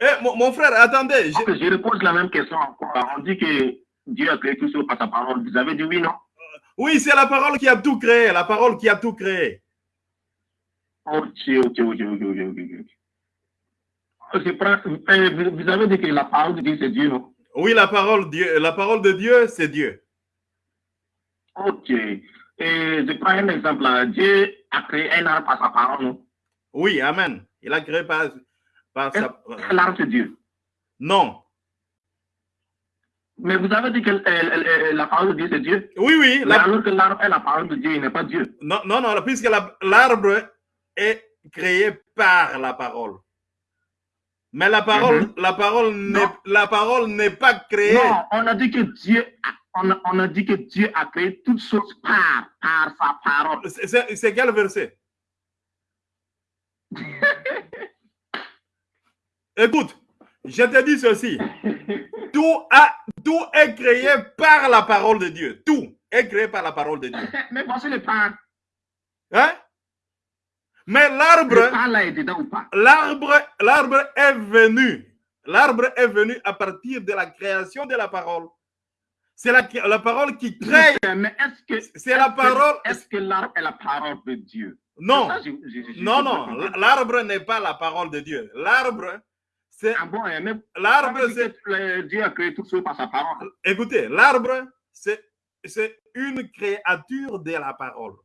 Eh, mon, frère, attendez. Je... je repose la même question encore. On dit que Dieu a créé tout ça par sa parole. Vous avez dit oui, non? Oui, c'est la parole qui a tout créé. La parole qui a tout créé. Ok, ok, ok, ok, ok, ok. Vous avez dit que la parole de Dieu, c'est Dieu, non? Oui, la parole, Dieu, la parole de Dieu, c'est Dieu. Ok. Et je prends un exemple. Dieu a créé un arbre par sa parole, non? Oui, Amen. Il a créé par, par sa... L'arbre, c'est Dieu? Non. Mais vous avez dit que la parole de Dieu, c'est Dieu? Oui, oui. La... Alors que l'arbre est la parole de Dieu, il n'est pas Dieu. Non, non, non, puisque l'arbre est créé par la parole. Mais la parole, Mhm. la parole n'est, la parole n'est pas créée. Non, on a dit que Dieu, a- on a, on a dit que Dieu a créé toutes choses par, par sa parole. C'est quel verset? Écoute, je te dis ceci. Tout, a, tout est créé par la parole de Dieu. Tout est créé par la parole de Dieu. Mais voici le par. Hein? Mais l'arbre, est l'arbre, l'arbre est venu. L'arbre est venu à partir de la création de la parole. C'est la, la parole qui crée. Mais est-ce que C'est la est-ce que- parole. Est-ce que l'arbre est la parole de Dieu? Non, Ça, je- je- je- non, non. L'arbre n'est pas la parole de Dieu. L'arbre, c'est Ah bon, hein, l'arbre, ça c'est euh, Dieu a créé toutes choses par sa parole. Écoutez, l'arbre, c'est c'est une créature de la parole.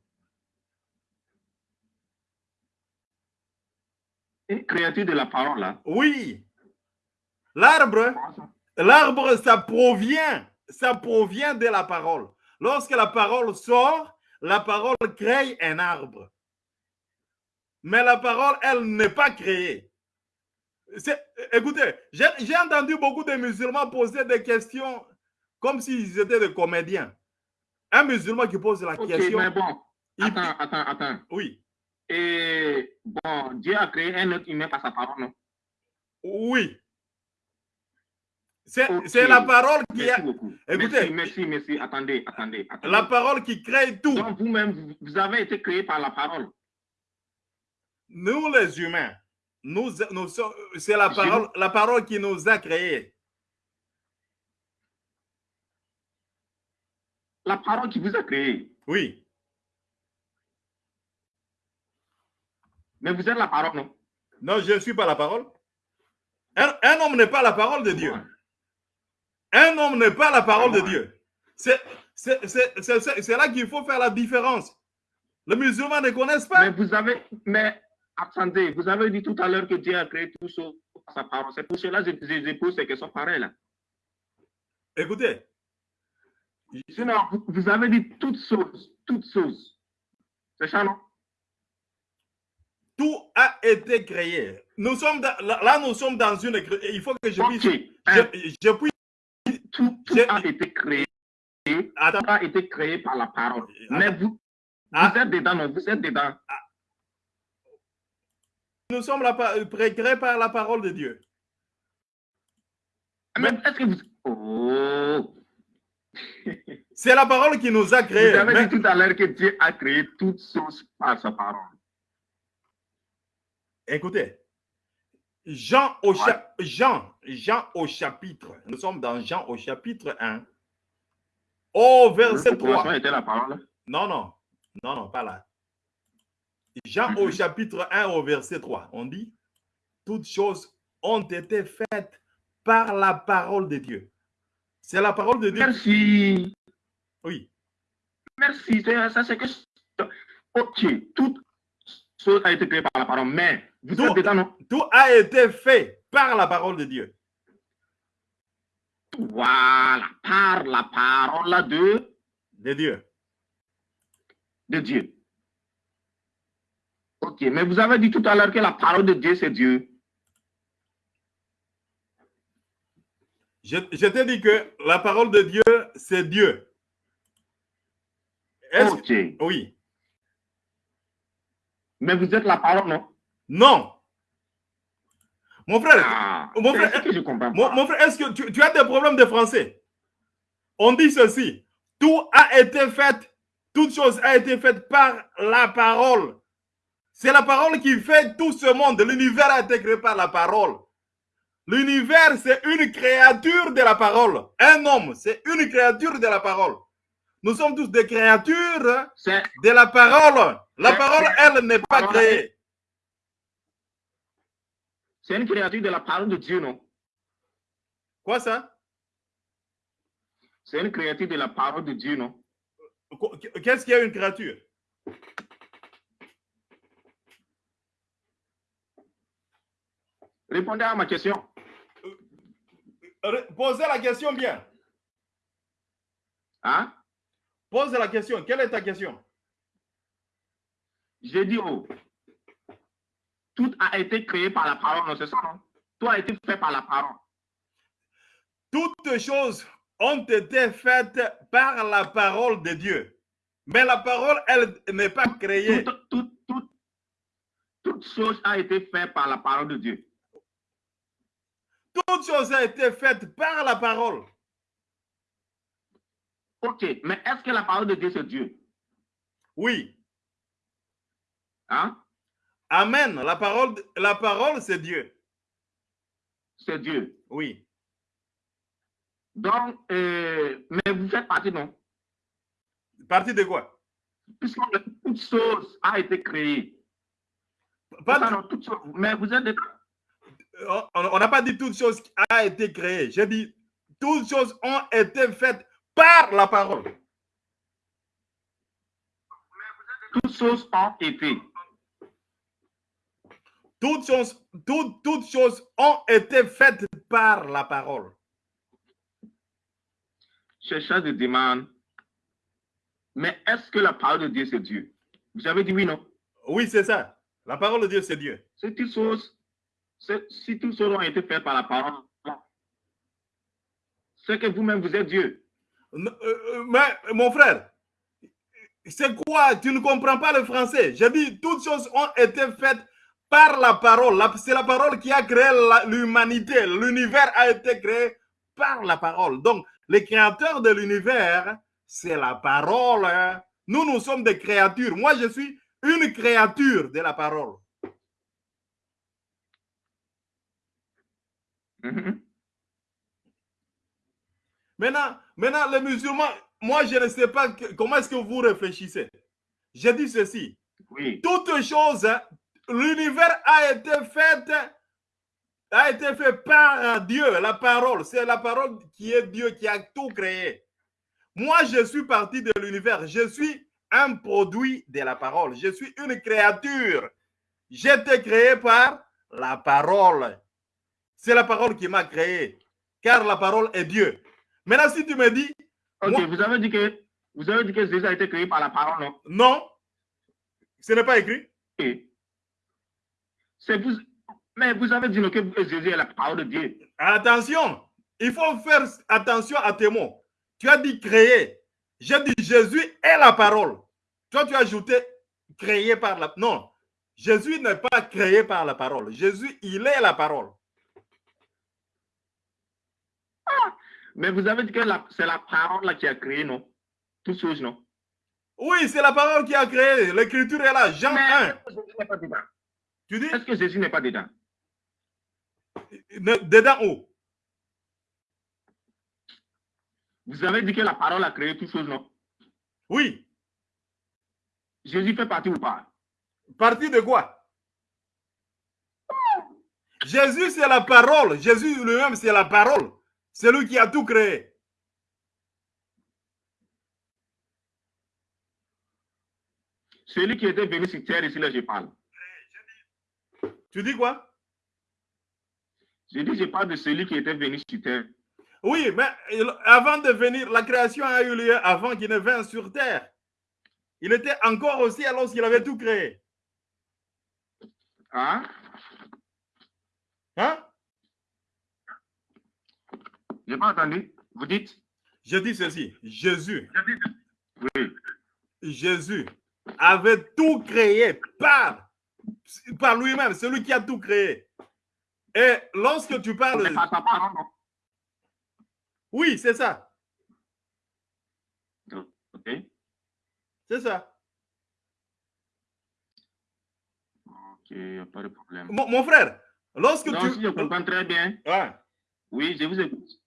Une créature de la parole, là. Oui. L'arbre, l'arbre, ça provient, ça provient de la parole. Lorsque la parole sort, la parole crée un arbre. Mais la parole, elle n'est pas créée. Écoutez, j'ai entendu beaucoup de musulmans poser des questions comme s'ils étaient des comédiens. Un musulman qui pose la Ok, question. mais bon, il- attends, attends, attends. Oui, Et bon, Dieu a créé un autre humain par sa parole, non? Oui. C'est la parole qui Merci a. beaucoup. Écoutez. Merci, merci, merci. Attendez, attendez. attendez. La parole qui crée tout. Donc, vous-même, vous- vous avez été créé par la parole. Nous, les humains, nous, nous c'est la parole, la parole qui nous a créés. La parole qui vous a créé. Oui. Mais vous êtes la parole, non? Non, je ne suis pas la parole. Un, un homme n'est pas la parole de Dieu. Un homme n'est pas la parole de Dieu. C'est là qu'il faut faire la différence. Les musulmans ne connaissent Mais pas. vous avez. Mais attendez, vous avez dit tout à l'heure que Dieu a créé tout ça par sa parole. C'est pour cela que je, je- pose ces questions pareilles là. Écoutez, Sinon, vous, vous avez dit toutes choses. Toutes choses. C'est ça, non? Tout a été créé. Nous sommes dans- là, nous sommes dans une. Il faut que je puisse. Hein, Je, je puisse. tout tout je- a été créé. Attends. Tout a été créé par la parole. Attends. Mais vous, Ah. vous êtes dedans, non? Vous êtes dedans. Nous sommes la, pa- créés par la parole de Dieu. Vous. Oh C'est la parole qui nous a Vous créés. avez Mais- dit tout à l'heure que Dieu a créé toutes choses par sa parole. écoutez, Jean au, cha- Jean, Jean au chapitre, nous sommes dans Jean au chapitre 1, au verset Le commencement 3. était la parole. Non, non, non, non, pas là. Jean au Mhm. chapitre 1, au verset 3, on dit, toutes choses ont été faites par la parole de Dieu. C'est la parole de Dieu. Merci. Oui. Merci. Ça, c'est que. Ok. Toute chose a été créée par la parole. Mais vous Tout- dedans, non? Tout a été fait par la parole de Dieu. Voilà. Par la parole de, De Dieu. de Dieu. Ok. Mais vous avez dit tout à l'heure que la parole de Dieu, c'est Dieu. Je, je t'ai dit que la parole de Dieu, c'est Dieu. Est-ce que- Ok. Oui. Mais vous êtes la parole, non? Non. Mon frère, Ah, Mon frère, ce que je comprends mon, frère, est-ce que tu, tu as des problèmes de français? On dit ceci. Tout a été fait, toute chose a été faite par la parole. C'est la parole qui fait tout ce monde. L'univers a été créé par la parole. L'univers, c'est une créature de la parole. Un homme, c'est une créature de la parole. Nous sommes tous des créatures de la parole. La parole, elle, n'est pas créée. c'est une créature de la parole de Dieu, non? Quoi ça? C'est une créature de la parole de Dieu, non? Qu- Qu'est-ce qu'il y a une créature? Répondez à ma question. Ré- Posez la question bien. Hein? Pose la question. Quelle est ta question? J'ai dit, oh, tout a été créé par la parole, non, c'est ça, non? Tout a été fait par la parole. Toutes choses ont été faites par la parole de Dieu. Mais la parole, elle n'est pas créée. Toute, toute, toute, toute chose a été faite par la parole de Dieu. Toute chose a été faite par la parole. Ok, mais est-ce que la parole de Dieu, c'est Dieu? Oui. Hein? Amen. La parole, la parole c'est Dieu. C'est Dieu. Oui. Donc, euh, mais vous faites partie, non? Partie de quoi? Puisque toute chose a été créée. Pas de- non, toute chose. Mais vous êtes des- on n'a pas dit toute chose qui a été créée. J'ai dit toutes choses ont été faites par la parole. toutes choses ont été. Toutes choses, toutes, toutes choses ont été faites par la parole. Chercheur de demande. Mais est-ce que la parole de Dieu, c'est Dieu? Vous avez dit oui, non? Oui, c'est ça. La parole de Dieu, c'est Dieu. Si toutes choses, c'est- si toutes choses ont été faites par la parole, c'est que vous-même, vous êtes Dieu. Euh, euh, Mais mon frère, c'est quoi? Tu ne comprends pas le français. J'ai dit toutes choses ont été faites par la parole. C'est la parole qui a créé l'humanité. L'univers a été créé par la parole. Donc, les créateurs de l'univers, c'est la parole. hein. Nous, nous sommes des créatures. Moi, je suis une créature de la parole. Mhm. Maintenant, maintenant, les musulmans, moi, je ne sais pas que- comment est-ce que vous réfléchissez. J'ai dit ceci. Oui. Toute chose, hein, l'univers a été fait, a été fait par Dieu, la parole. C'est la parole qui est Dieu qui a tout créé. Moi, je suis parti de l'univers. Je suis un produit de la parole. Je suis une créature. J'ai été créé par la parole. C'est la parole qui m'a créé, car la parole est Dieu. Maintenant, si tu me dis, Ok, Moi- vous avez dit que vous avez dit que Jésus a été créé par la parole, non? Non, ce n'est pas écrit. Ok. C'est vous. Mais vous avez dit que Jésus est la parole de Dieu. Attention, il faut faire attention à tes mots. Tu as dit créer. J'ai dit Jésus est la parole. Toi, tu as ajouté créé par la... Non, Jésus n'est pas créé par la parole. Jésus, il est la parole. Mais vous avez dit que c'est la parole là qui a créé, non? Toutes choses, non? Oui, c'est la parole qui a créé. L'écriture est là. Jean Mais 1. est-ce que Jésus n'est pas dedans? Tu dis? Est-ce que Jésus n'est pas dedans? Dedans où? Vous avez dit que la parole a créé toutes choses, non? Oui. Jésus fait partie ou pas? Partie de quoi? Jésus, c'est la parole. Jésus lui-même, c'est la parole. C'est lui qui a tout créé. Celui qui était venu sur terre, ici, là, je parle. Tu dis quoi? Je dis, je parle de celui qui était venu sur terre. Oui, mais avant de venir, la création a eu lieu avant qu'il ne vienne sur terre. Il était encore au ciel lorsqu'il avait tout créé. Hein? Hein? Je n'ai pas entendu. Vous dites? Je dis ceci. Jésus, Oui. Jésus avait tout créé par, par lui-même, celui qui a tout créé. Et lorsque tu parles... Sa parole, non? Oui, c'est ça. Ok. C'est ça. pas de problème. Mon, frère, lorsque non, tu... Si je comprends très bien. Ouais. Oui, je vous écoute.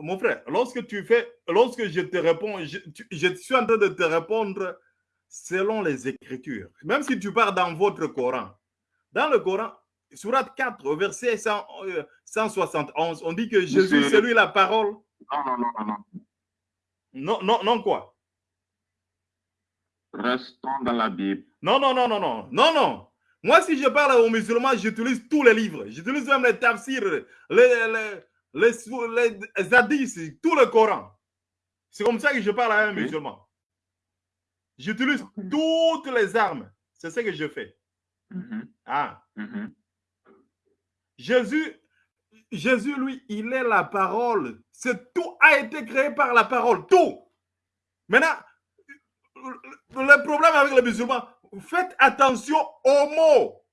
Mon frère, lorsque tu fais, lorsque je te réponds, je, je suis en train de te répondre selon les Écritures. Même si tu pars dans votre Coran. Dans le Coran, Surat 4, verset 171, on dit que Jésus, c'est lui la parole. Non, non, non, non. Non, non, non, quoi? Restons dans la Bible. Non, non, non, non, non, non, non. Moi, si je parle aux musulmans, j'utilise tous les livres. J'utilise même les tafsirs, les, les, les, les hadiths, tout le Coran. C'est comme ça que je parle à un musulman. J'utilise toutes les armes. C'est ce que je fais. Mhm. Ah. Mhm. Jésus, Jésus, lui, il est la parole. C'est tout a été créé par la parole. Tout. Maintenant, le problème avec les musulmans, faites attention aux mots.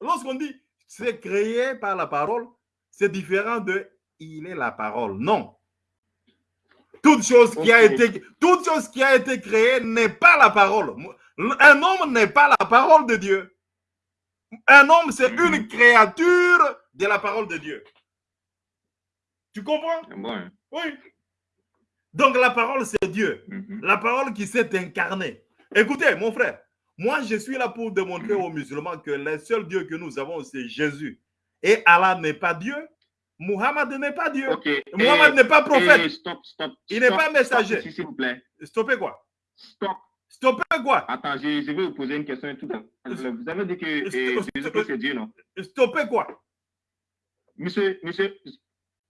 Lorsqu'on dit c'est créé par la parole, c'est différent de il est la parole. Non. Toute chose qui a été, toute chose qui a été créée n'est pas la parole. Un homme n'est pas la parole de Dieu. Un homme, c'est Mhm. une créature de la parole de Dieu. Tu comprends? Bon. Oui. Donc la parole, c'est Dieu. Mhm. La parole qui s'est incarnée. Écoutez, mon frère, moi, je suis là pour démontrer aux musulmans que le seul Dieu que nous avons, c'est Jésus. Et Allah n'est pas Dieu. Muhammad n'est pas Dieu. Ok. Muhammad Et- n'est pas prophète. et stop, stop. Il n'est pas messager. S'il vous plaît. Stoppez quoi? Stop. Stoppez quoi? Attends, je, je vais vous poser une question tout. Vous avez dit que eh, Stop, Jésus stop. c'est Dieu, non? Stoppez quoi? Monsieur, monsieur,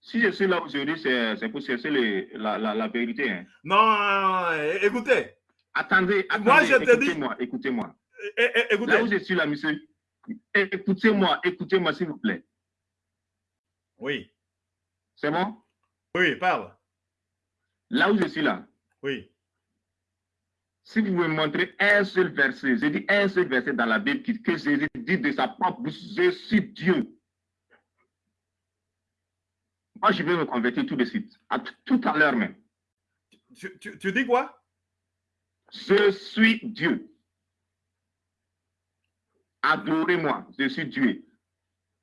si je suis là aujourd'hui, c'est pour chercher la, la, la vérité. hein. Non, écoutez, Attendez, attendez, Moi, je te dis- écoutez-moi, écoutez-moi. Là où je suis là, monsieur, écoutez-moi, écoutez-moi, s'il vous plaît. Oui, C'est bon? Oui, parle. Là où je suis là, Oui. si vous me montrez un seul verset, j'ai dit un seul verset dans la Bible qui- que Jésus dit de sa propre bouche, je suis Dieu. Moi, je vais me convertir tout de suite, à tout à l'heure même. Tu, tu- tu dis quoi? Je suis Dieu. Adorez-moi, je suis Dieu.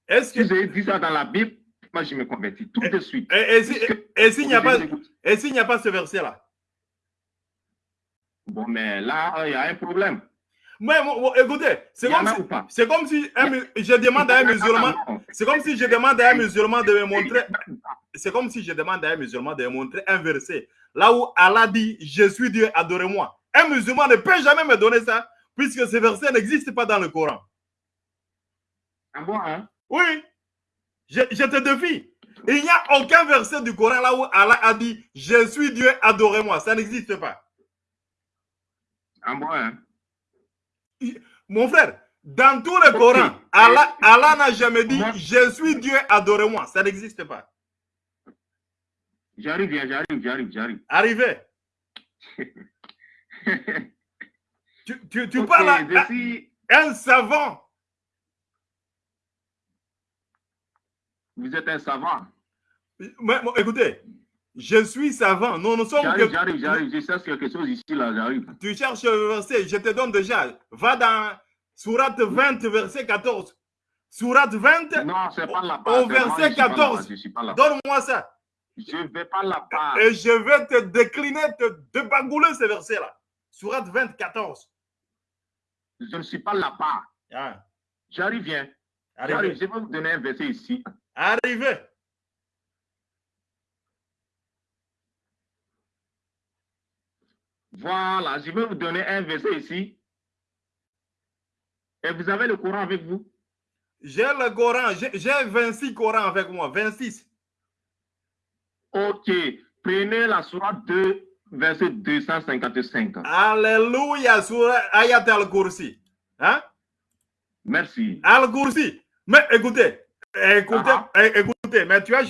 Est-ce Si que. j'ai dit ça dans la Bible, moi, je me convertis tout de suite. Et, et si- s'il n'y a pas, et n'y a pas ce verset-là? Bon, mais là, il y a un problème. Mais écoutez, c'est comme, si, comme si un je demande à un musulman, c'est comme si je demande à un musulman de me montrer, c'est comme si je demande à un musulman de me montrer un verset là où Allah dit Je suis Dieu, adorez-moi. Un musulman ne peut jamais me donner ça puisque ce verset n'existe pas dans le Coran. Ah bon, hein? Oui, je, je te défie. Il n'y a aucun verset du Coran là où Allah a dit Je suis Dieu, adorez-moi. Ça n'existe pas. Ah bon, hein? Mon frère, dans tout le. Coran, Allah Allah n'a jamais dit Je suis Dieu, adorez-moi. Ça n'existe pas. J'arrive, hein, j'arrive, j'arrive, j'arrive. Arrivez. Tu, tu, tu Ok, parles à, je suis- à un savant. Vous êtes un savant. Mais, bon, écoutez, je suis savant. Nous, nous sommes J'arrive, que- j'arrive, j'arrive. Je cherche quelque chose ici, là, j'arrive. Tu cherches le verset, je te donne déjà. Va dans Surat 20, verset 14. Surat 20, Non, c'est pas là-bas. Au moi, verset je suis pas 14. là-bas, Je suis pas là. donne-moi ça. Je ne vais pas là-bas. Et je vais te décliner, te débagouler ce verset-là. Surat 20, 14. Je ne suis pas là-bas. Ah, J'arrive, viens. J'arrive. Je vais vous donner un verset ici. Arrivez. Voilà, je vais vous donner un verset ici. Et vous avez le Coran avec vous? J'ai le Coran. J'ai j'ai 26 Corans avec moi. 26. Ok. Prenez la sourate 2, verset 255. Alléluia. Surat Ayat al-Kursi. Hein? Merci. Al-Kursi. Mais écoutez, écoutez, Ah. é- écoutez, mais tu as,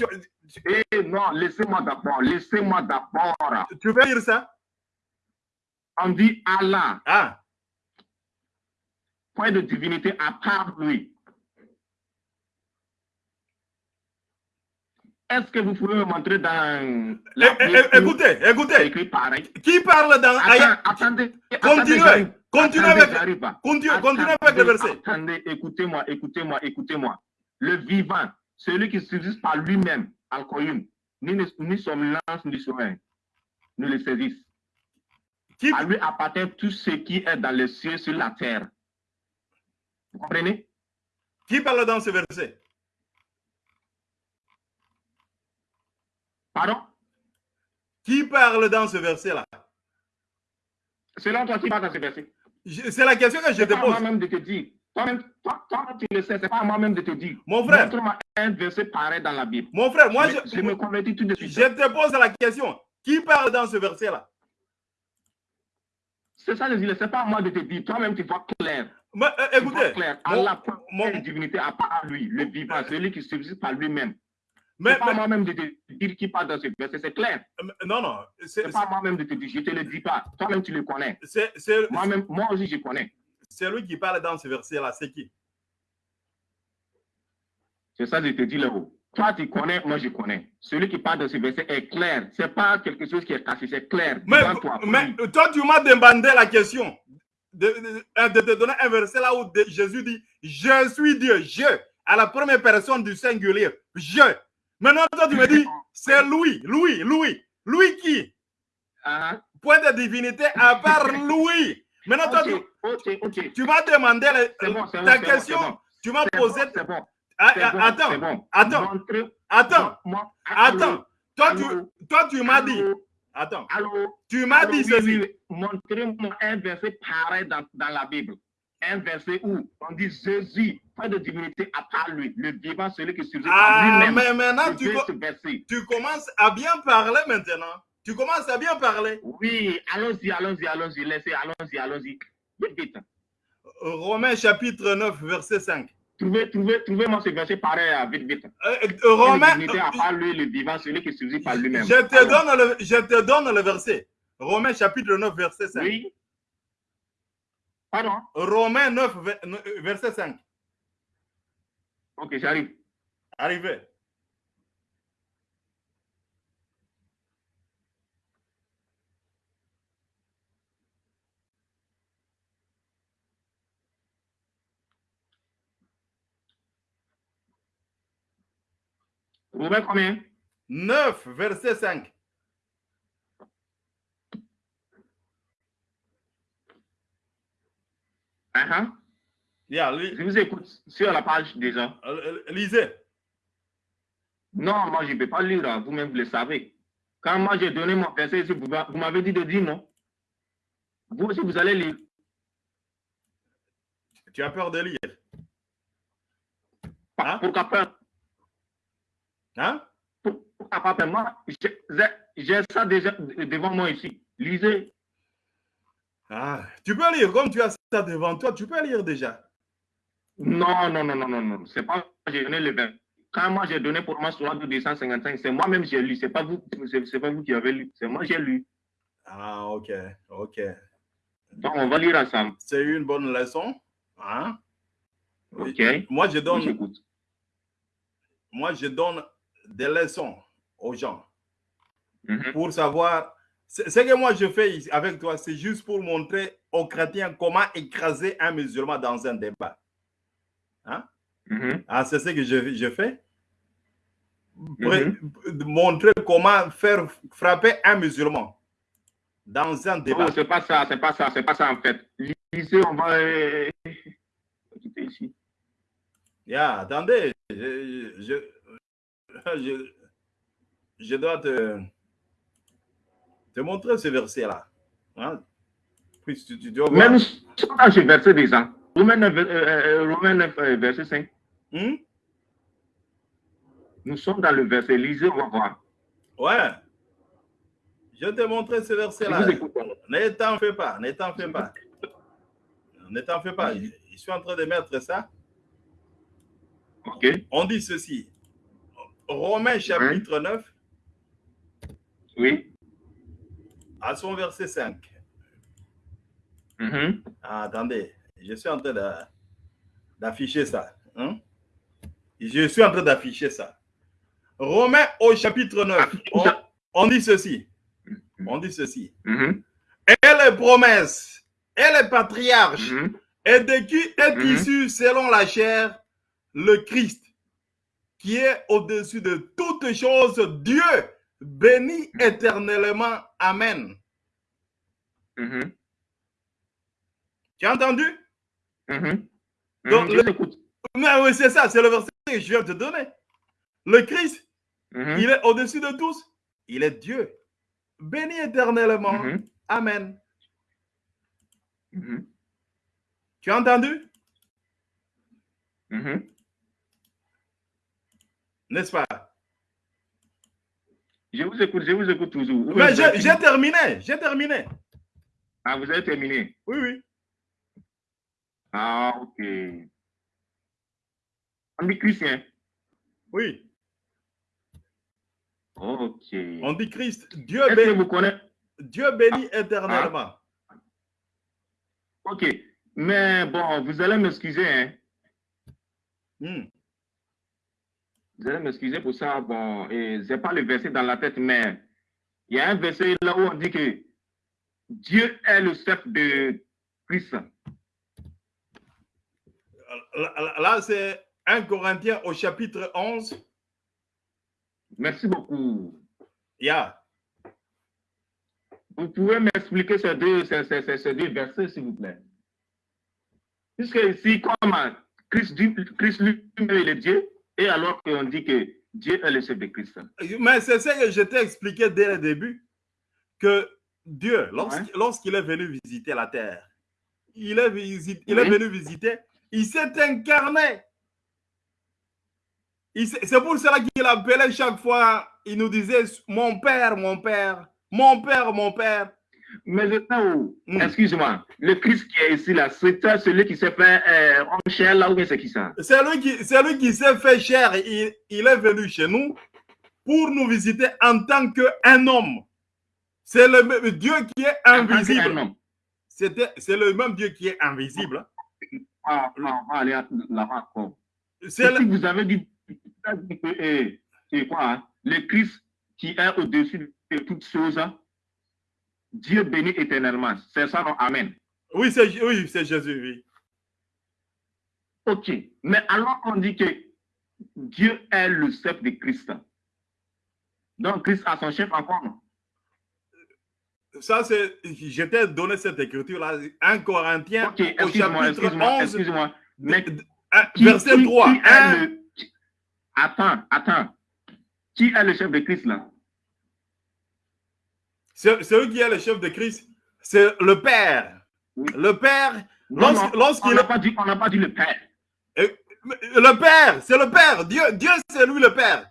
Eh non, laissez-moi d'abord, laissez-moi d'abord. tu peux dire ça? On dit Allah, Ah, point de divinité à part lui. est-ce que vous pouvez me montrer dans la é- é- où Écoutez, écoutez. écrit pareil Qui parle dans Attends, attendez, Continuez, attendez, continuez avec- j'arrive pas. Continue, continue avec le verset. Attendez, écoutez-moi, écoutez-moi, écoutez-moi. Le vivant, celui qui subsiste par lui-même, Al-Qayyum, ni, ni son lance ni son règne, ne le saisissent. À lui appartient tout ce qui est dans les cieux, sur la terre. Vous comprenez? Qui parle dans ce verset? Pardon? Qui parle dans ce verset-là? Selon toi, qui parle dans ce verset C'est la question que je C'est te pose. moi-même de te dire. Toi-même, toi, toi, tu le sais, c'est pas à moi-même de te dire. Mon frère, Montre-moi un verset pareil dans la Bible. mon frère, moi, je, je, je me convertis tout de suite. je te pose la question. Qui parle dans ce verset-là? C'est ça, je dis, c'est pas à moi de te dire. Toi-même, tu vois clair. Mais, euh, Tu vois Écoutez, clair. mon- Allah mon- une divinité à part lui, le vivant, celui qui subsiste par lui-même. mais, C'est pas moi-même de te dire qui parle dans ce verset, c'est clair. mais- non, non, c'est pas à moi-même de te dire, je te le dis pas. Toi-même, tu le connais. Moi-même, moi aussi, je connais. C'est lui qui parle dans ce verset-là. C'est qui? C'est ça, je te dis là-haut. Toi, tu connais, moi, je connais. Celui qui parle de ce verset est clair. C'est pas quelque chose qui est caché, c'est clair. mais, toi. mais toi, tu m'as demandé la question de, de- de te donner un verset là où Jésus dit Je suis Dieu, je, à la première personne du singulier, je. Maintenant, toi, tu me dis C'est lui, lui, lui. Lui qui? Ah, Point de divinité à part lui. Maintenant, toi, tu, ok, ok, tu m'as demandé la- bon, ta bon, question. bon. Tu m'as posé. bon, c'est bon. Ah, attends, attends, attends, attends. Toi, tu, toi, tu m'as dit. Attends. Allô? Tu m'as dit ceci. Montrez-moi un verset pareil dans, dans la Bible. Un verset où on dit Jésus, pas de divinité à part lui, le vivant, celui qui par Ah, lui-même. mais maintenant, tu, tu commences à bien parler maintenant. Tu commences à bien parler. Oui, allons-y, allons-y, allons-y, laissez, allons-y, allons-y. Vite, vite. Romains chapitre 9, verset 5. Trouvez, trouvez, trouvez-moi ce verset pareil, euh, vite, vite. Euh, euh, Une Romains, divinité à part lui, le vivant, celui qui subsiste par lui-même. je te, donne le, je te donne le verset. Romains chapitre 9, verset 5. Oui. Pardon? Romains 9, ver- euh, verset 5. Ok, j'arrive. Arrivé. Romains combien? 9, verset 5. Ah, ah. Yeah, li- Je vous écoute sur la page déjà. euh, lisez. Non, moi, je ne peux pas lire, hein. vous-même, vous le savez. Quand moi, j'ai donné mon verset vous, vous m'avez dit de dire non. Vous aussi, vous allez lire. Tu as peur de lire. Pas- Hein? Pourquoi pas? Hein? Mais Moi, j'ai- j'ai- j'ai ça déjà devant moi ici. Lisez. Ah, tu peux lire. Comme tu as ça devant toi, tu peux lire déjà. Non, non, non, non, non, non. C'est pas j'ai donné le verset. Quand moi, j'ai donné pour moi sur la 255, c'est moi-même j'ai lu. C'est pas vous, c'est pas vous qui avez lu. C'est moi qui ai lu. Ah, ok, ok. Donc, on va lire ensemble. C'est une bonne leçon. Hein? OK? Moi, je donne, moi, je donne des leçons aux gens Mhm. pour savoir. Ce que moi je fais ici avec toi, c'est juste pour montrer aux chrétiens comment écraser un musulman dans un débat. Mhm. Ah, c'est ce que je, je fais. Pour Mhm. montrer comment faire frapper un musulman dans un débat. C'est pas ça, c'est pas ça, c'est pas ça en fait. Lisez, on va euh, quitter ici. Yeah, attendez, je, je, je, je dois te, te montrer ce verset-là. Hein? Puis tu, tu dois voir. dans ce verset déjà. Romains 9, euh, euh, Romains 9, euh, verset 5. Hmm? Nous sommes dans le verset. Lisez, on va voir. Ouais. Je vais te montrer ce Je verset-là. Ne t'en fais pas, ne t'en fais pas. Ne t'en fais pas. Je, je suis en train de mettre ça. OK? On dit ceci. Romains chapitre 9, Oui. à son verset 5. Mhm. Ah, attendez, je suis en train d'afficher ça. hein? Je suis en train d'afficher ça. Romains au chapitre 9, on, on dit ceci. On dit ceci. Mhm, Et les promesses et les patriarches mhm, et de qui est issu selon la chair le Christ, qui est au-dessus de toutes choses, Dieu béni éternellement. Amen. mhm, Tu as entendu? mhm. Mhm. Mais oui, c'est ça, c'est le verset que je viens de te donner. Le Christ, Mhm, il est au-dessus de tous. Il est Dieu. Béni éternellement. mhm, Amen. mhm, Tu as entendu? N'est-ce pas? Je vous écoute, je vous écoute toujours. Mais j'ai terminé. J'ai terminé. Ah, vous avez terminé. Oui, oui. Ah, ok. On dit Christian. Oui. Ok. On dit Christ. Dieu, Est-ce que béni, vous connaissez? Dieu béni éternellement. Ok. Mais bon, vous allez m'excuser, hein? Hmm. Vous allez m'excuser pour ça. Bon, et j'ai pas le verset dans la tête, mais il y a un verset là où on dit que Dieu est le chef de Christ. Là, c'est 1 Corinthiens au chapitre 11. Merci beaucoup. Yeah. Vous pouvez m'expliquer ces deux, ces, ces- ces- deux versets, s'il vous plaît? Puisque ici, comme Christ, Christ lui-même il est Dieu, et alors qu'on dit que Dieu est le chef de Christ. Mais c'est ce que je t'ai expliqué dès le début, que Dieu, lorsqu'- lorsqu'il est venu visiter la terre, il est, il est venu visiter, il s'est incarné. C'est pour cela qu'il appelait chaque fois, il nous disait, mon père, mon père, mon père, mon père. Mais où, Mm. excuse-moi, le Christ qui est ici, là, c'est celui qui s'est fait euh, homme chair, là, ou bien c'est qui ça? C'est lui qui, c'est lui qui s'est fait chair. Il, il est venu chez nous pour nous visiter en tant qu'un homme. C'est le même Dieu qui est En invisible. C'est le même Dieu qui est invisible. Ah, ah, on va aller là-bas encore. C'est Si le- vous avez dit, dit que, eh, c'est quoi, hein, le Christ qui est au-dessus de toutes choses, hein, Dieu béni éternellement. C'est ça, non? Amen. Oui, c'est oui, Jésus, oui. Ok. Mais alors on dit que Dieu est le chef de Christ. Donc Christ a son chef encore. non? Ça, c'est. Je t'ai donné cette écriture-là. 1 Corinthiens Ok, au excuse-moi, chapitre excuse-moi, 11, excuse-moi. Mais de- un- qui- verset qui- 3. qui est Un- le- qui- Attends, attends. Qui est le chef de Christ là? C'est celui qui est le chef de Christ, c'est le Père. Oui. Le Père, Lorsqu- lorsqu'il on n'a pas dit, on pas dit le Père. le Père, c'est le Père. Dieu, Dieu c'est lui le Père.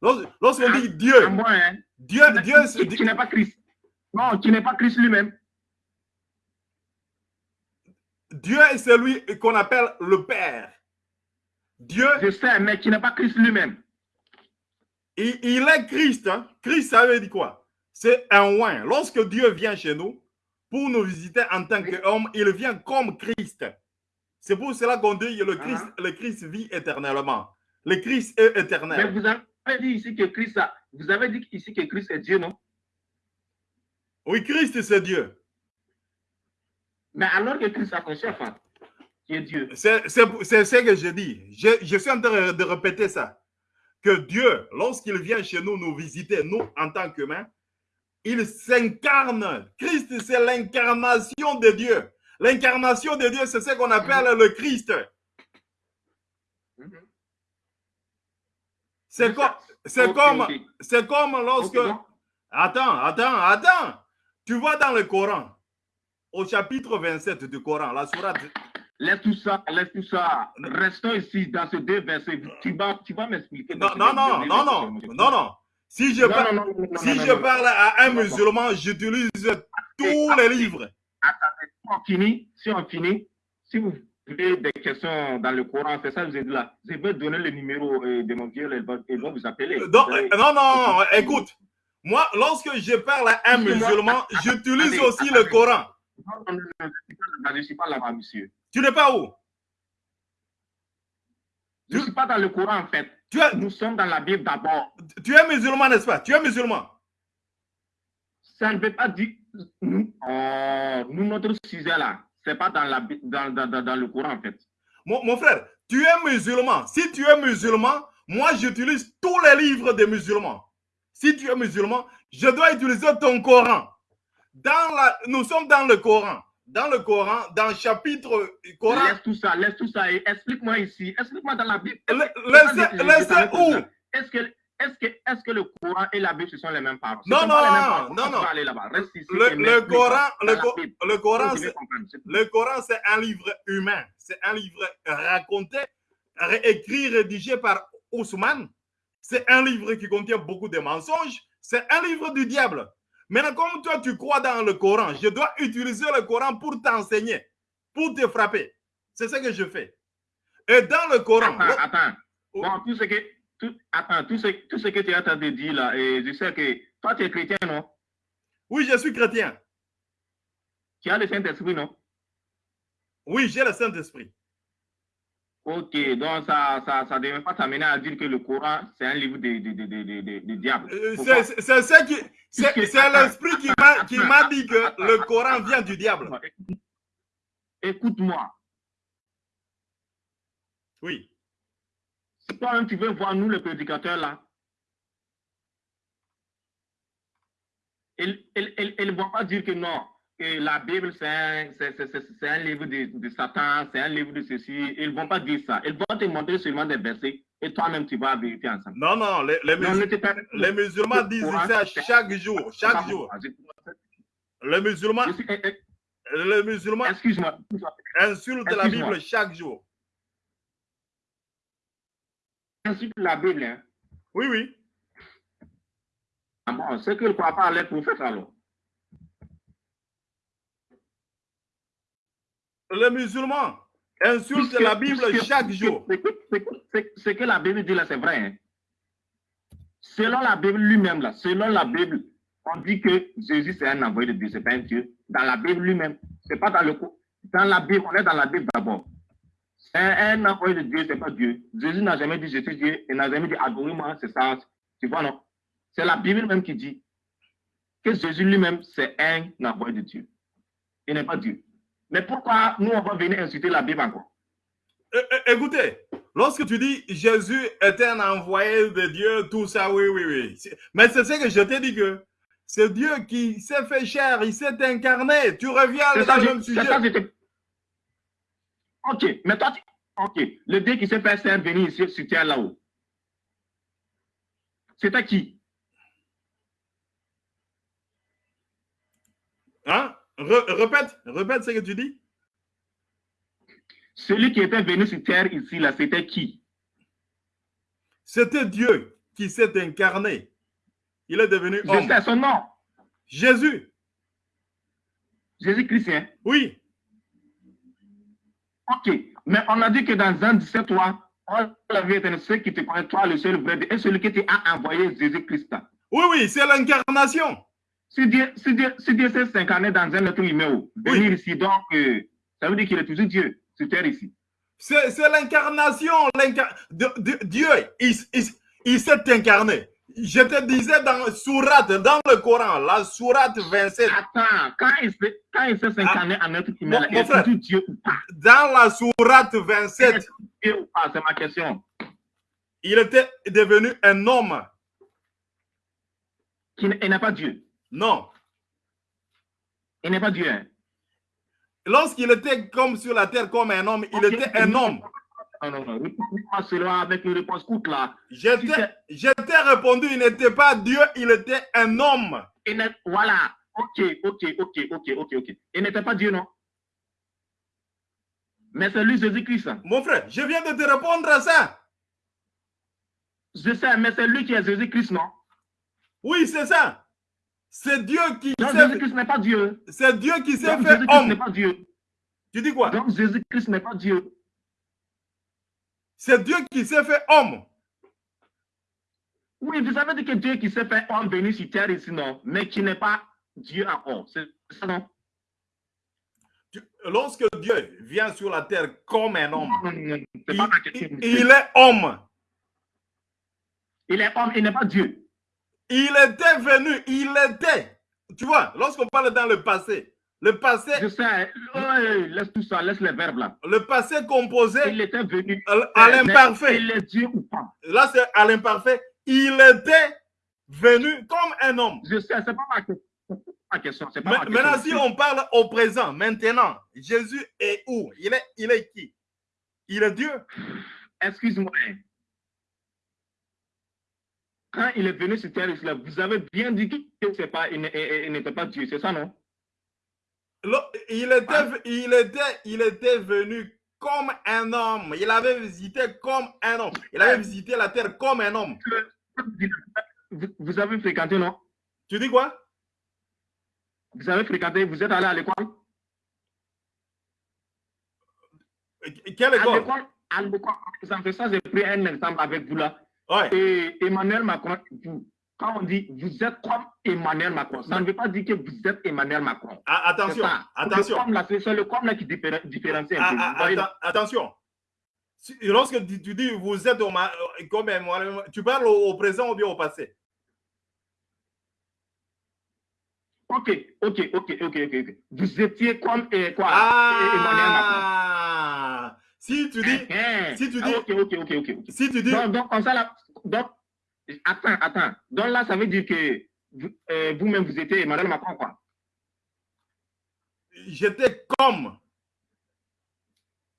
Lors- Lorsqu'on dit Dieu, À moi, hein. Dieu, Dieu, c'est- qui, qui n'est pas Christ. Non, qui n'est pas Christ lui-même. Dieu est celui qu'on appelle le Père. Dieu, Je sais, mais qui n'est pas Christ lui-même. il, il est Christ. hein. Christ, ça veut dire quoi? C'est un oin. Lorsque Dieu vient chez nous pour nous visiter en tant qu'homme, il vient comme Christ. C'est pour cela qu'on dit que le Christ, Uh-huh. le Christ vit éternellement. Le Christ est Mais éternel. vous avez dit ici que Christ, a- vous avez dit ici que Christ est Dieu, non? Oui, Christ, c'est Dieu. Mais alors que Christ a son chef, hein, qui est Dieu. C'est ce que je dis. Je, je suis en train de répéter ça. Que Dieu, lorsqu'il vient chez nous nous visiter, nous en tant qu'humains, il s'incarne. Christ, c'est l'incarnation de Dieu. L'incarnation de Dieu, c'est ce qu'on appelle le Christ. C'est comme, c'est comme, ok. c'est comme lorsque. Attends, attends, attends. Tu vois dans le Coran, au chapitre 27 du Coran, la sourate. Laisse tout ça, laisse tout ça. Restons ici dans ce deux versets. Tu vas, tu vas m'expliquer. Non, non, non, non, non, non, non. Si je Non, parle. non, non, non, non, Si non, je non, non. parle à un Non, non. musulman, j'utilise tous les livres. Attendez, si on finit, si on finit, si vous avez des questions dans le Coran, c'est ça vous dit là. Je vais donner le numéro euh, de mon vieux, ils vont, vous appeler. Donc, Vous allez- euh, non, non, écoute. Moi, lorsque je parle à un musulman, j'utilise attendez, aussi le. Coran. Non, non, non, non, je ne suis pas là-bas, monsieur. Tu n'es pas où? Je ne suis pas dans le Coran, en fait. Tu es, Nous sommes dans la Bible d'abord. tu es musulman, n'est-ce pas? Tu es musulman. Ça ne veut pas dire. Nous, oh, nous, notre sujet là, c'est pas dans, la, dans, dans, dans le Coran en fait. Mon, mon frère, tu es musulman. Si tu es musulman, moi, j'utilise tous les livres des musulmans. Si tu es musulman, je dois utiliser ton Coran. Dans la, nous sommes dans le Coran. Dans le Coran, dans le chapitre Coran. Laisse tout ça, laisse tout ça et explique-moi ici. Explique-moi dans la Bible. Laissez, où? Est-ce que, est-ce que, est-ce que le Coran et la Bible ce sont les mêmes paroles? Non, non, non, On non. ici. Le, Coran, le, Coran. Le Coran, c'est un livre humain. C'est un livre raconté, écrit, rédigé par Ousmane. C'est un livre qui contient beaucoup de mensonges. C'est un livre du diable. Maintenant, comme toi, tu crois dans le Coran, je dois utiliser le Coran pour t'enseigner, pour te frapper. C'est ce que je fais. Et dans le Coran, Attends, attends. Oh. Bon, tout ce que, tout, attends, tout ce, tout ce que tu es en train de dire là, et je sais que toi, tu es chrétien, non? Oui, je suis chrétien. Tu as le Saint-Esprit, non? Oui, j'ai le Saint-Esprit. Ok, donc ça ça, ça devait pas t'amener à dire que le Coran, c'est un livre de, de, de, de, de, diable. Euh, C'est c'est ce qui. C'est c'est l'esprit qui m'a dit que le Coran vient du diable. Écoute-moi. Oui. Si toi-même tu veux voir nous, les prédicateurs là, ils ne vont pas dire que non, que la Bible c'est un, un livre de, de Satan, c'est un livre de ceci. Ils ne vont pas dire ça. Ils vont te montrer seulement des versets et toi-même tu vas vérifier ensemble. Non, non, les, les Non, musul- musulmans disent ça chaque jour, chaque jour. Les musulmans, suis- eh, eh, les musulmans Excuse-moi. insultent la. Bible chaque jour. Insulte la Bible. Hein. Oui, oui. Ah bon, c'est que ne croient pas les prophètes alors. Les musulmans insultent Puisque- la Bible puisque- chaque jour. Ce que, la Bible dit là, c'est vrai. hein. Selon la Bible lui-même, là, selon la Bible, on dit que Jésus c'est un envoyé de Dieu, c'est pas un Dieu. Dans la Bible lui-même, c'est pas dans le co- dans la Bible, on est dans la Bible d'abord. Un, un envoyé de Dieu, c'est pas Dieu. Jésus n'a jamais dit je suis Dieu, il n'a jamais dit adorez-moi, c'est ça. Tu vois, non? C'est la Bible même qui dit que Jésus lui-même, c'est un envoyé de Dieu. Il n'est pas Dieu. Mais pourquoi nous, on va venir insulter la Bible encore? Écoutez, lorsque tu dis Jésus est un envoyé de Dieu, tout ça, oui, oui, oui. Mais c'est ce que je t'ai dit que c'est Dieu qui s'est fait chair, il s'est incarné. Tu reviens dans ça, le je- même sujet. ça, Ok, mais toi, tu- ok, le Dieu qui s'est fait c'est venir ici terre là-haut. C'était qui? Hein? Re- répète, répète ce que tu dis. Celui qui était venu sur terre ici, là, c'était qui? C'était Dieu qui s'est incarné. Il est devenu Je homme. sais son nom. Jésus, Jésus-Christ. hein? oui. Ok, mais on a dit que dans un 17, toi, on l'avait été ceux qui te connaissent, toi, le seul vrai Dieu, et celui qui t'a envoyé Jésus-Christ. Oui, oui, c'est l'incarnation. Si Dieu, si Dieu, si Dieu s'est incarné dans un être humain, oh, venir ici, donc, euh, ça veut dire qu'il est toujours Dieu sur terre ici. C'est l'incarnation. l'incar- de- de- Dieu, il, il- il s'est incarné. Je te disais dans Sourate, dans le Coran, la Sourate 27, Attends, quand il s'est incarné en être humain, Mon- mon il est Dieu ou pas? dans la Sourate 27, Dieu ou pas, c'est ma question. il était devenu un homme. Qui n'est pas Dieu. Non. Il n'est pas Dieu. hein. Lorsqu'il était comme sur la terre comme un homme, il était un homme. Non, non, non. Réponds-moi cela avec une réponse courte là. Si t'ai répondu, il n'était pas Dieu, il était un homme. il Voilà. Ok, ok, ok, ok, ok, ok. Il n'était pas Dieu, non? Mais c'est lui, Jésus-Christ. Mon frère, je viens de te répondre à ça. Je sais, mais c'est lui qui est Jésus-Christ, non? Oui, c'est ça. C'est Dieu qui Donc s'est Jésus-Christ n'est pas Dieu. c'est Dieu qui s'est fait n'est homme. pas Dieu. Tu dis quoi? Donc Jésus-Christ n'est pas Dieu. C'est Dieu qui s'est fait homme. Oui, vous avez dit que Dieu qui s'est fait homme venu sur terre ici, non, mais qui n'est pas Dieu encore. C'est ça, non? Lorsque Dieu vient sur la terre comme un homme, Non, non, non, c'est il, pas ma question. il- il est homme. Il est homme, il n'est pas Dieu. Il était venu, il était. Tu vois, lorsqu'on parle dans le passé, le passé. Je sais, ouais, laisse tout ça, laisse les verbes là. Le passé composé. Il était venu. À l'imparfait. Il est Dieu ou pas? Là, c'est à l'imparfait. Il était venu comme un homme. Je sais, c'est pas ma question. Ma question, pas ma question. Maintenant, si on parle au présent, maintenant, Jésus est où? Il est, il est qui? Il est Dieu? Excuse-moi. Quand il est venu sur terre, vous avez bien dit que pas, il n'était pas Dieu, c'est ça, non? Il était, il, était, il était venu comme un homme. Il avait visité comme un homme. Il avait visité la terre comme un homme. Vous avez fréquenté, non? Tu dis quoi? Vous avez fréquenté, vous êtes allé à l'école? Quelle école? À l'école, ça, j'ai pris un exemple avec vous là. Et Emmanuel Macron, quand on dit vous êtes comme Emmanuel Macron, ça ne veut pas dire que vous êtes Emmanuel Macron. Ah, attention, attention. C'est le comme là qui différencie un peu. Ah, ah, attention. Lorsque tu dis vous êtes comme Emmanuel, tu parles au, présent ou bien au passé? Ok, ok, ok, ok, ok. Vous étiez comme quoi, Emmanuel Macron. Si tu dis, si tu dis, ok, ok, ok, ok. Si tu dis, donc, donc comme ça là, donc Attends, attends. Donc là, ça veut dire que euh, vous-même, vous, étiez Emmanuel Macron, quoi. J'étais comme.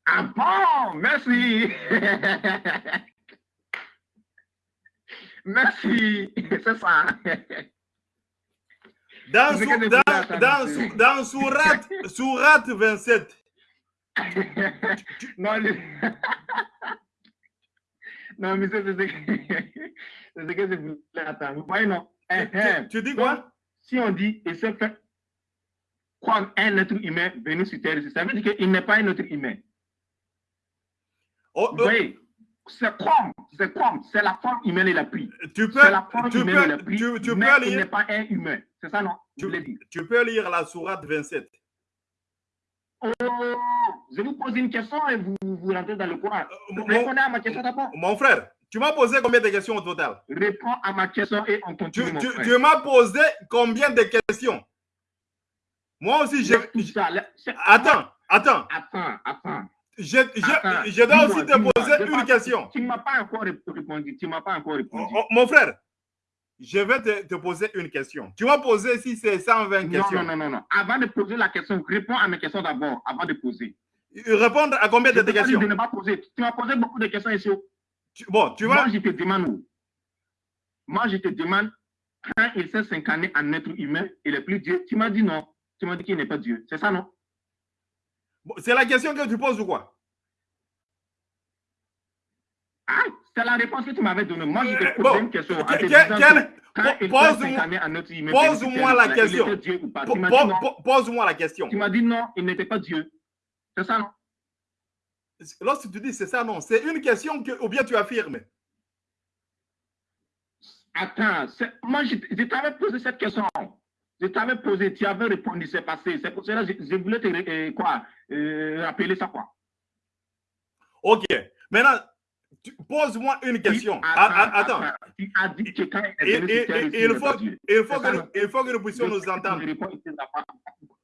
Ah bon, merci. merci, c'est ça. Dans, dans, dans, dans Sourat, Sourat 27. Non, non, mais c'est c'est ce que je voulais attendre. Vous voyez, non tu, dis quoi Si on dit, et c'est fait comme un être humain venu sur Terre, ça veut dire qu'il n'est pas un être humain. Oh, Vous voyez c'est comme, c'est comme, c'est la forme humaine et la pris. Tu peux, c'est la forme tu humaine peux, et la tu, tu mais peux lire, il n'est pas un humain. C'est ça, non tu, tu peux lire la sourate 27. Oh, je vous pose une question et vous, vous rentrez dans le Coran. mon, Répondez à ma question d'abord. Mon frère, tu m'as posé combien de questions au total? Réponds à ma question et on continue. Tu, tu, tu m'as posé combien de questions? Moi aussi, c'est- Attends, attends. Attends, attends. Je, je, je dois aussi te poser j'ai une question. Tu ne m'as pas encore rép- répondu. Tu m'as pas encore répondu. Oh, oh, mon frère, je vais te, te poser une question. Tu m'as posé si c'est 120 non, questions. non, non, non, non. Avant de poser la question, réponds à mes questions d'abord, avant de poser. Répondre à combien Je de tes questions? de ne pas poser. Tu m'as posé beaucoup de questions ici. Tu- Bon, tu vois, Moi, je te demande. Moi, je te demande, quand il s'est s'incarner en être humain, il est plus Dieu. Tu m'as dit non. Tu m'as dit qu'il n'est pas Dieu. C'est ça, non? Bon, c'est la question que tu poses ou quoi? Ah, c'est la réponse que tu m'avais donnée. Moi, je te pose bon, une question. pose-moi- la question. Pose-moi la question. Tu m'as dit non, il n'était pas Dieu. C'est ça, non? Lorsque tu dis c'est ça, non, c'est une question que, ou bien tu affirmes. Attends, moi, je, je t'avais posé cette question. Je t'avais posé, tu avais répondu, c'est passé. C'est pour cela que je, je voulais te euh, quoi, euh, rappeler ça, quoi. Ok. Maintenant, pose-moi une question. Ah, ah, Attends. Tu as dit que quand il faut-. Il que nous, non il faut que nous puissions nous entendre.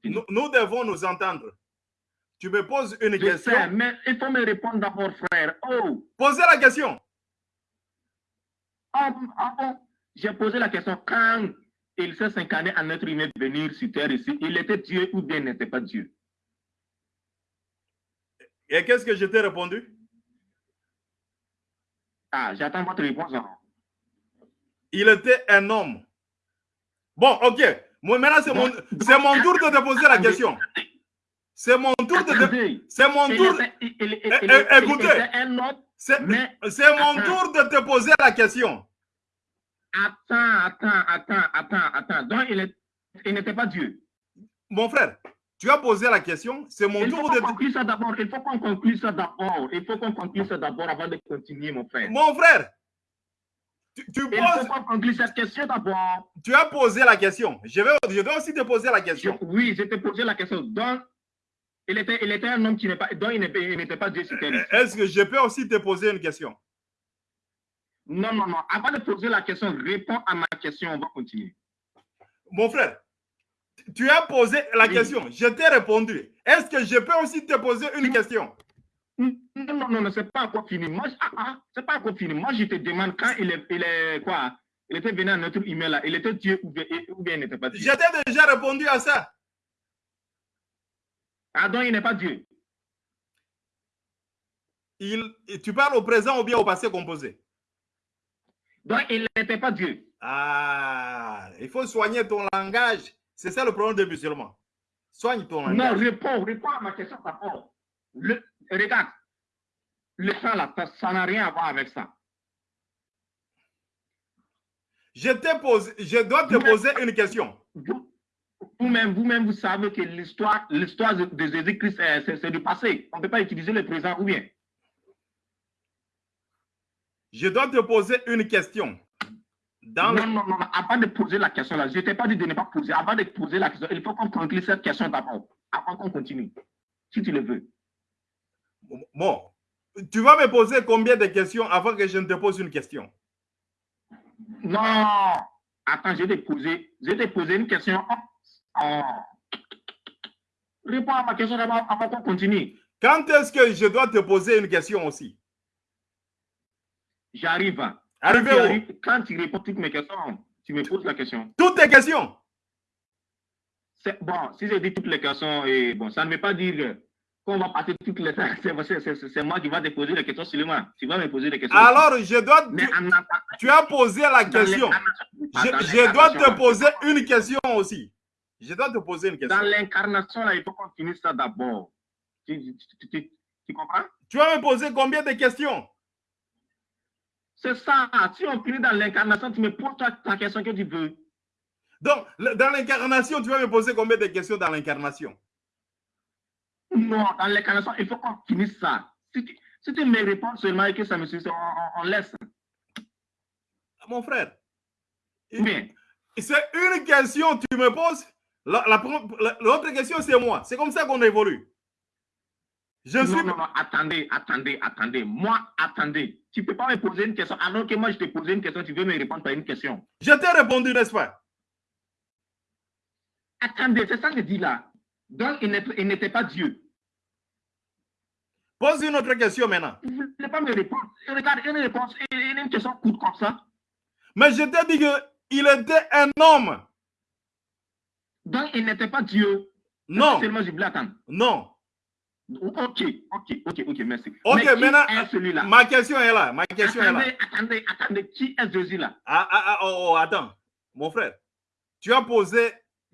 Nous, nous devons nous entendre. Tu me poses une Je question. sais, mais il faut me répondre d'abord, frère. Oh, Posez la question. ah, ah. J'ai posé la question quand il s'est s'incarner en être humain venir sur terre ici, il était Dieu ou bien n'était pas Dieu? Et qu'est-ce que je t'ai répondu? Ah, j'attends votre réponse. Il était un homme. Bon, ok. Moi, maintenant, c'est mon, mon tour de te poser la question. C'est mon tour de C'est mon tour... Eh, eh, écoutez. C'est mon tour de te poser la question. attends, attends, attends, attends, attends. Donc, il est- il n'était pas Dieu. Mon frère, tu as posé la question. C'est mon Il tour de... ça d'abord. Il faut qu'on conclue ça d'abord. Il faut qu'on conclue ça d'abord avant de continuer, mon frère. Mon frère, tu, tu Il faut poses, qu'on conclue cette question d'abord. tu as posé la question. Je, vais, je dois aussi te poser la Je- question. Oui, je t'ai posé la question. Donc, il était, il était un homme qui n'est pas, dont il n'était pas Dieu sur terre. ici. Est-ce que je peux aussi te poser une question? Non, non, non. Avant de poser la question, réponds à ma question. On va continuer. Mon frère, tu as posé la question. Je t'ai répondu. Est-ce que je peux aussi te poser une question? Non, non, non, non c'est pas encore fini. Moi, ah, ah, c'est pas encore fini. Moi, je te demande quand il est, il est quoi? Il était venu à notre email là. Il était Dieu ou bien, il n'était pas Dieu. Je t'ai déjà répondu à ça. Ah, donc il n'est pas Dieu. Il, tu parles au présent ou bien au passé composé? Donc il n'était pas Dieu. Ah, il faut soigner ton langage. C'est ça le problème des musulmans. Soigne ton langage. Non, réponds, réponds à ma question d'abord. Regarde, le sang là, ça n'a rien à voir avec ça. Je, je dois te poser une question. Vous-même, vous-même, vous savez que l'histoire, l'histoire de Jésus-Christ, c'est du passé. On ne peut pas utiliser le présent ou bien. Je dois te poser une question. Non, non, non, avant de poser la question là, je ne t'ai pas dit de ne pas poser. Avant de poser la question, il faut qu'on conclue cette question d'abord, avant qu'on continue, si tu le veux. Bon, tu vas me poser combien de questions avant que je ne te pose une question? Non, attends, je vais te poser, je vais te poser une question. Oh. Réponds à ma question d'abord avant qu'on continue. Quand est-ce que je dois te poser une question aussi? J'arrive. Arrivez où? Quand tu réponds toutes mes questions, tu me poses la question. Toutes tes questions Bon, si j'ai dit toutes les questions, et bon, ça ne veut pas dire qu'on va passer toutes les C'est moi qui vais te poser les questions seulement. Tu vas me poser les questions. Alors, je dois. tu, as posé la question. Je, dois te poser une question aussi. Je dois te poser une question. Dans l'incarnation, il faut qu'on finisse ça d'abord. Tu, tu comprends? Tu vas me poser combien de questions? C'est ça. Si on finit dans l'incarnation, tu me poses ta question que tu veux. Donc, dans l'incarnation, tu vas me poser combien de questions dans l'incarnation? Non, dans l'incarnation, il faut qu'on finisse ça. Si tu, me réponds seulement et que ça me suffit, on, laisse. Mon frère, c'est une question tu me poses. L'autre question, c'est moi. C'est comme ça qu'on évolue. Je non, suis... non, non, attendez, attendez, attendez. Moi, attendez. Tu ne peux pas me poser une question. Alors que moi, je t'ai posé une question, tu veux me répondre par une question. Je t'ai répondu, n'est-ce pas? Attendez, c'est ça que je dis là. Donc, il n'était pas Dieu. Pose une autre question maintenant. Vous ne voulez pas me répondre. Regarde, une réponse, une question courte comme ça. Mais je t'ai dit qu'il était un homme. Donc, il n'était pas Dieu. Non. Seulement, je voulais attendre. Non. Ok, ok, ok, ok, merci. Ok, maintenant, ma question est là. Ma question attendez, est là. Attendez, attendez, qui est Jésus là ah, ah, ah, oh, oh, attends, mon frère. Tu as posé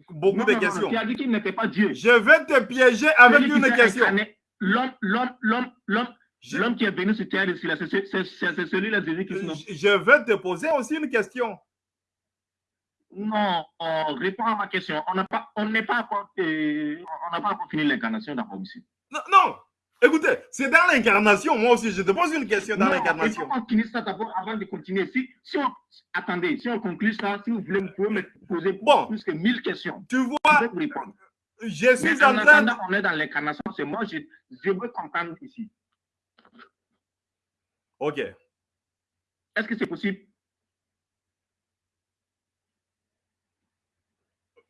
beaucoup de questions. Non, tu as dit qu'il n'était pas Dieu. Je vais te piéger avec une question. L'homme, l'homme, l'homme, l'homme, l'homme qui est venu sur terre ici, c'est celui-là, Jésus-Christ. Je vais te poser aussi une question. Non, on répond à ma question. On n'a pas, on n'est pas encore, euh, on n'a pas encore fini l'incarnation d'abord ici. Non, non. Écoutez, c'est dans l'incarnation. Moi aussi, je te pose une question dans l'incarnation. Faut finir ça d'abord avant de continuer. Si, si on, attendez, si on conclut ça, si vous voulez, vous pouvez me poser bon, plus que 1000 questions. Tu vois, je vais vous répondre. Je suis en, train de... On est dans l'incarnation, c'est moi, je, je veux comprendre ici. OK. Est-ce que c'est possible?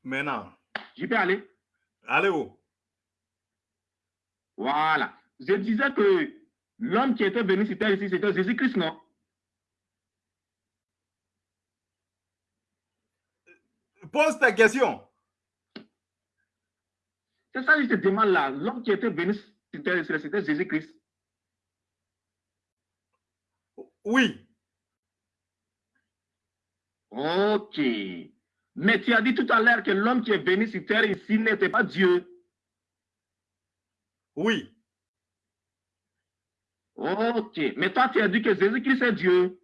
Maintenant. Je peux aller? Allez où? Voilà. Je disais que l'homme qui était venu c'était ici, c'était Jésus-Christ, non? Pose ta question. C'est ça que je te demande là. L'homme qui était venu c'était Jésus-Christ. Oui. Ok. Mais tu as dit tout à l'heure que l'homme qui est venu sur terre ici n'était pas Dieu. Oui. Ok. Mais toi, tu as dit que Jésus-Christ est Dieu.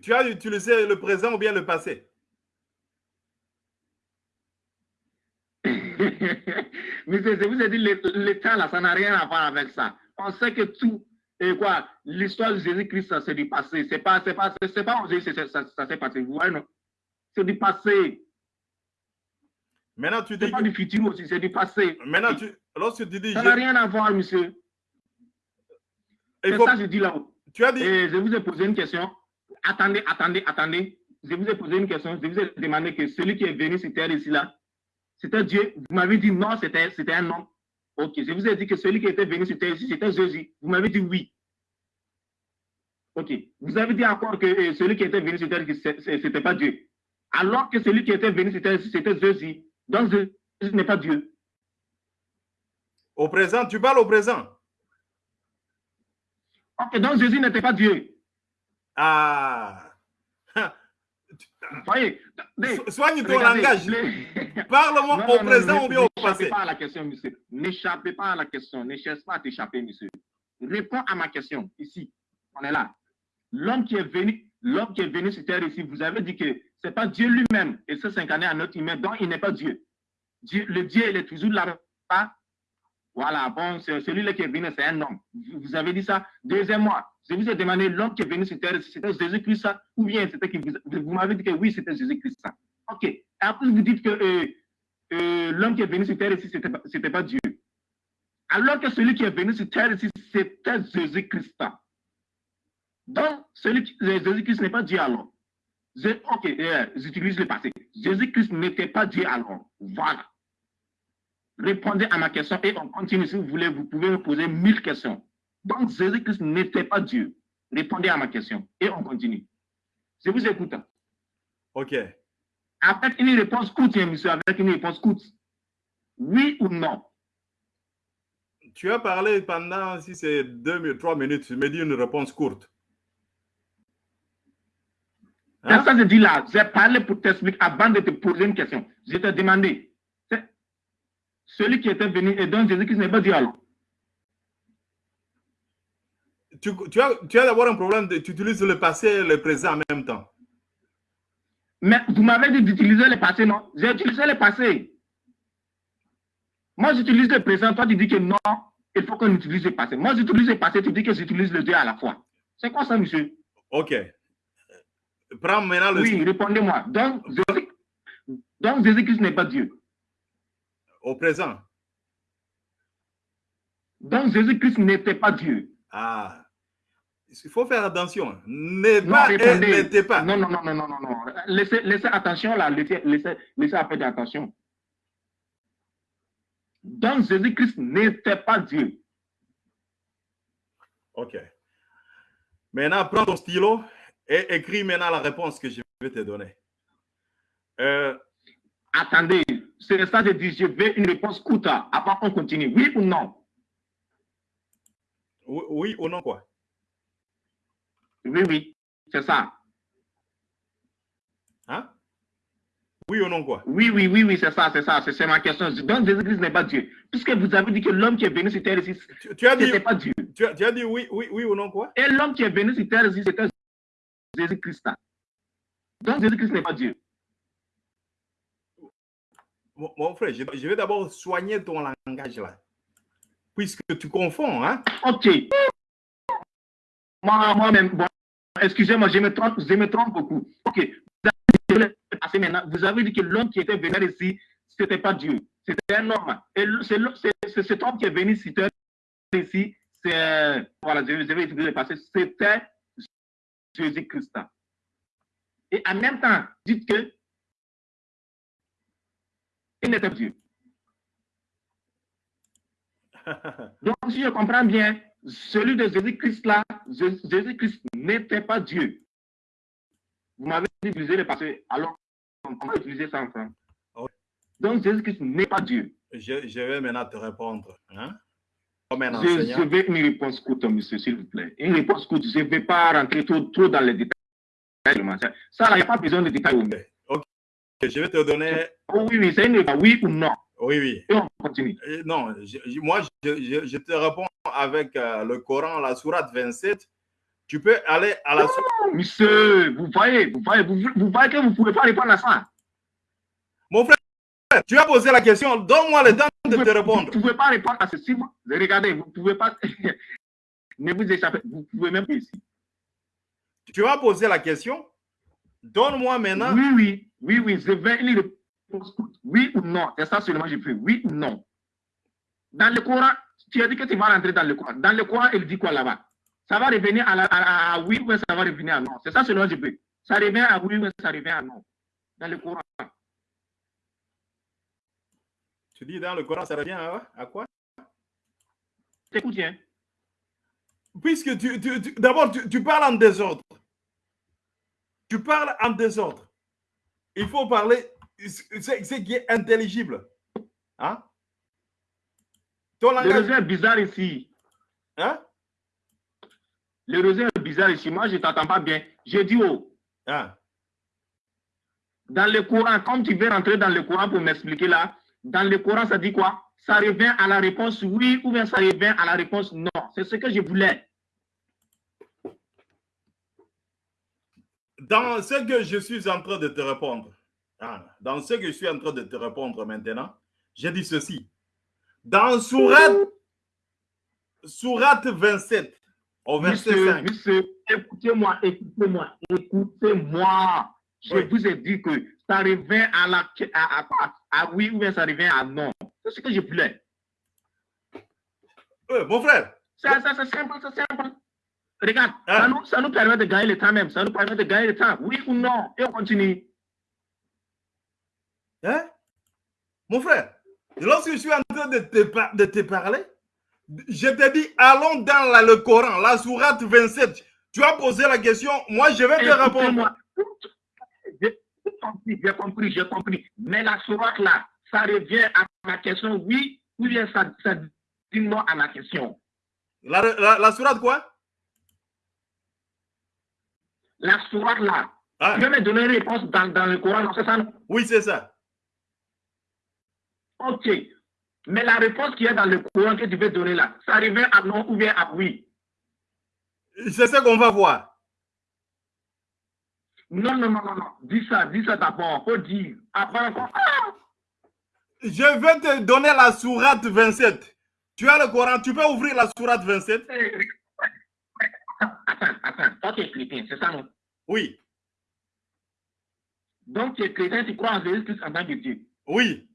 Tu as utilisé le présent ou bien le passé? Mais je vous ai dit, temps, là, ça n'a rien à voir avec ça. On sait que tout, et quoi, l'histoire de Jésus-Christ, c'est du passé. C'est pas, c'est pas, c'est pas ça s'est passé. Vous voyez, non? C'est du passé. Maintenant, tu dis. Pas du futur aussi, c'est du passé. Maintenant, tu, lorsque tu dis. Ça n'a rien à voir, monsieur. C'est faut- ça que je dis là-haut. Tu as dit, Et je vous ai posé une question. Attendez, attendez, attendez. Je vous ai posé une question. Je vous ai demandé que celui qui est venu sur terre ici, là, c'était Dieu. Vous m'avez dit non, c'était un homme. Ok, je vous ai dit que celui qui était venu sur terre ici, c'était Jésus. Vous m'avez dit oui. Ok, vous avez dit encore que euh, celui qui était venu sur terre, c'est- c'était pas Dieu. Alors que celui qui était venu sur terre c'était Jésus. Donc Jésus n'est pas Dieu. au présent, tu parles au présent. Ok, donc Jésus n'était pas Dieu. Ah. Voyez So- Soigne ton regardez, langage. les- Parle-moi au non, présent ou bien au N'échappez passé. pas à la question, monsieur. N'échappez pas à la question. Ne cherche pas à t'échapper, monsieur. Réponds à ma question, ici. On est là. L'homme qui est venu, l'homme qui est venu sur terre ici, vous avez dit que ce n'est pas Dieu lui-même et c'est incarné à notre humain, donc il n'est pas Dieu. Le Dieu, il est toujours là. Voilà, bon, c'est- celui-là qui est venu, c'est un homme. Vous avez dit ça. Deuxièmement, je vous ai demandé l'homme qui est venu sur terre, c'était Jésus-Christ, ou bien c'était qui vous, m'avez dit que oui, c'était Jésus-Christ. Ok. Après, vous dites que euh, euh, l'homme qui est venu sur terre ici, c'était pas, c'était pas Dieu. Alors que celui qui est venu sur terre ici, c'était Jésus-Christ. Donc, celui qui, Jésus-Christ n'est pas Dieu alors. Je- ok, euh, j'utilise le passé. Jésus-Christ n'était pas Dieu alors. Voilà. Répondez à ma question et on continue. Si vous voulez, vous pouvez me poser mille questions. Donc, Jésus-Christ n'était pas Dieu. Répondez à ma question et on continue. Je vous écoute. Ok. Avec une réponse courte, monsieur, avec une réponse courte. Oui ou non? Tu as parlé pendant, si c'est deux trois minutes, tu me dis une réponse courte. Hein? ça que je dis là. J'ai parlé pour t'expliquer avant de te poser une question. Je t'ai demandé. Celui qui était venu et donc Jésus-Christ n'est pas Dieu alors. Tu, tu as, tu as d'abord un problème, de, tu utilises le passé et le présent en même temps. Mais vous m'avez dit d'utiliser le passé, non? J'ai utilisé le passé. Moi, j'utilise le présent. Toi, tu dis que non, il faut qu'on utilise le passé. Moi, j'utilise le passé. Tu dis que j'utilise le Dieu à la fois. C'est quoi ça, monsieur? Ok. Prends maintenant le Oui, répondez-moi. Donc, Jésus- donc Jésus-Christ n'est pas Dieu. au présent. Donc, Jésus-Christ n'était pas Dieu. Ah. Il faut faire attention. N'est pas n'était pas. Non, non, non, non, non, non, non. Laissez, laissez attention là, laissez, laissez, laissez un peu d'attention. Donc, Jésus-Christ n'était pas Dieu. Ok. Maintenant, prends ton stylo et écris maintenant la réponse que je vais te donner. Euh, Attendez, c'est ça je dis, je veux une réponse courte. Avant, on continue. Oui ou non? oui, oui ou non quoi? Oui, oui, c'est ça. Hein? Oui ou non quoi? Oui, oui, oui, oui, c'est ça, c'est ça, c'est ma question. Donc, Jésus-Christ n'est pas Dieu. Puisque vous avez dit que l'homme qui est venu sur terre ici, tu, tu as dit, pas Dieu. tu, as, tu as dit oui, oui, oui ou non quoi? Et l'homme qui est venu sur terre ici, c'était Jésus-Christ. Donc, Jésus-Christ n'est pas Dieu. mon, frère, je, je vais d'abord soigner ton langage là. Puisque tu confonds, hein Ok. Moi, moi-même, bon, excusez-moi, je me trompe, je me trompe beaucoup. Ok. Vous avez, dit que- passé maintenant, vous avez dit que l'homme qui était venu ici, ce n'était pas Dieu, c'était un homme. Et c'est cet homme qui est venu ici, ici c'est, voilà, je, je vais utiliser le passé, c'était Jésus-Christ. Et en même temps, dites que il n'était pas Dieu. Donc, si je comprends bien, celui de Jésus-Christ là, Jé- Jésus-Christ n'était pas Dieu. Vous m'avez dit d'utiliser le passé, alors on va utiliser ça ensemble. Ok. Donc, Jésus-Christ n'est pas Dieu. je, je vais maintenant te répondre. Hein? Comme un Je, enseignant. je veux une réponse courte, monsieur, s'il vous plaît. Une réponse courte. Je ne vais pas rentrer trop, trop dans les détails. Ça, il n'y a pas besoin de détails. Ok. Je vais te donner. Oh, oui, oui, c'est une réponse, oui ou non. Oui, oui. Et on continue. Euh, Non, je- moi, je, je- je te réponds avec euh, le Coran, la sourate 27. Tu peux aller à la sourate. Oh, monsieur, vous voyez, vous voyez, vous, vous voyez que vous ne pouvez pas répondre à ça. Mon frère, tu as posé la question. Donne-moi le temps de Vous te ne répondre. pouvez pas répondre à ceci. Regardez, vous ne pouvez pas. ne vous échappez. Vous pouvez même pas ici. Tu as posé la question. Donne-moi maintenant. Oui, oui, oui, oui. Je vais courte. Oui ou non. C'est ça seulement que je fais. Oui ou non. Dans le Coran, tu as dit que tu vas rentrer dans le Coran. Dans le Coran, il dit quoi là-bas? Ça va revenir à, oui ou ça va revenir à non? C'est ça selon peux. Ça revient à oui ou ça revient à non. Dans le Coran. Tu dis dans le Coran, ça revient à, quoi? Écoute bien. Puisque tu, d'abord, tu, parles en désordre. Tu parles en désordre. Il faut parler ce qui est intelligible. Hein? Ton langage... est bizarre ici. Hein? Le réseau est bizarre ici. Moi, je ne t'entends pas bien. J'ai dit oh. Ah. Dans le Coran, comme tu veux rentrer dans le Coran pour m'expliquer là, dans le Coran, ça dit quoi? Ça revient à la réponse oui ou bien ça revient à la réponse non. C'est ce que je voulais. Dans ce que je suis en train de te répondre, dans ce que je suis en train de te répondre maintenant, j'ai dit ceci. Dans Surat, Surat 27, au verset 5. écoutez-moi, écoutez-moi, écoutez-moi. Je vous ai dit que ça revient à la à, à, oui ou bien ça revient à non. C'est ce que je voulais. Euh, mon frère. C'est simple, c'est simple. Regarde, ah. ça, nous, ça nous permet de gagner le temps même. Ça nous permet de gagner le temps. Oui ou non? Et on continue. Hein? Mon frère, lorsque je suis en train de te, de te parler, je te dis, allons dans le Coran, la sourate 27. Tu as posé la question, moi je vais te répondre. J'ai compris, j'ai compris. Mais la sourate là, ça revient à ma question, oui, ou bien ça, ça dit non à ma question. La, la, sourate quoi? La sourate là. Ah. Tu veux me donner une réponse dans, dans le Coran, c'est ça Oui, c'est ça. Ok. Mais la réponse qui est dans le courant que tu veux donner là, ça revient à non ou bien à oui? C'est ce qu'on va voir. Non, non, non, non, non. Dis ça, dis ça d'abord. Faut dire. Après encore. Ah! Je vais te donner la sourate 27. Tu as le Coran, tu peux ouvrir la sourate 27 Attends, attends. Toi, tu es chrétien, c'est ça, non? Oui. Donc, tu es chrétien, tu crois en Jésus-Christ en tant que Dieu Oui.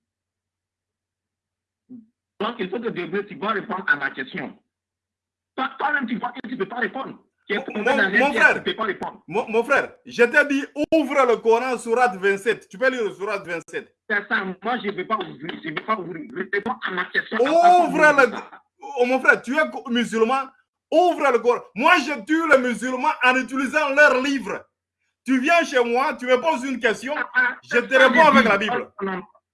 Donc, il faut que Dieu, tu vas répondre à ma question. Toi-même, tu vois que tu ne peux pas répondre. Mon, mon, frère, mon, mon, frère, je t'ai dit, ouvre le Coran, surat 27. Tu peux lire le surat 27. C'est ça, moi je ne vais pas ouvrir, je ne vais pas ouvrir. Réponds à ma question. Ouvre le... Oh, mon frère, tu es musulman, ouvre le Coran. Moi, je tue les musulmans en utilisant leurs livres. Tu viens chez moi, tu me poses une question, ah, ah, je te réponds avec la Bible.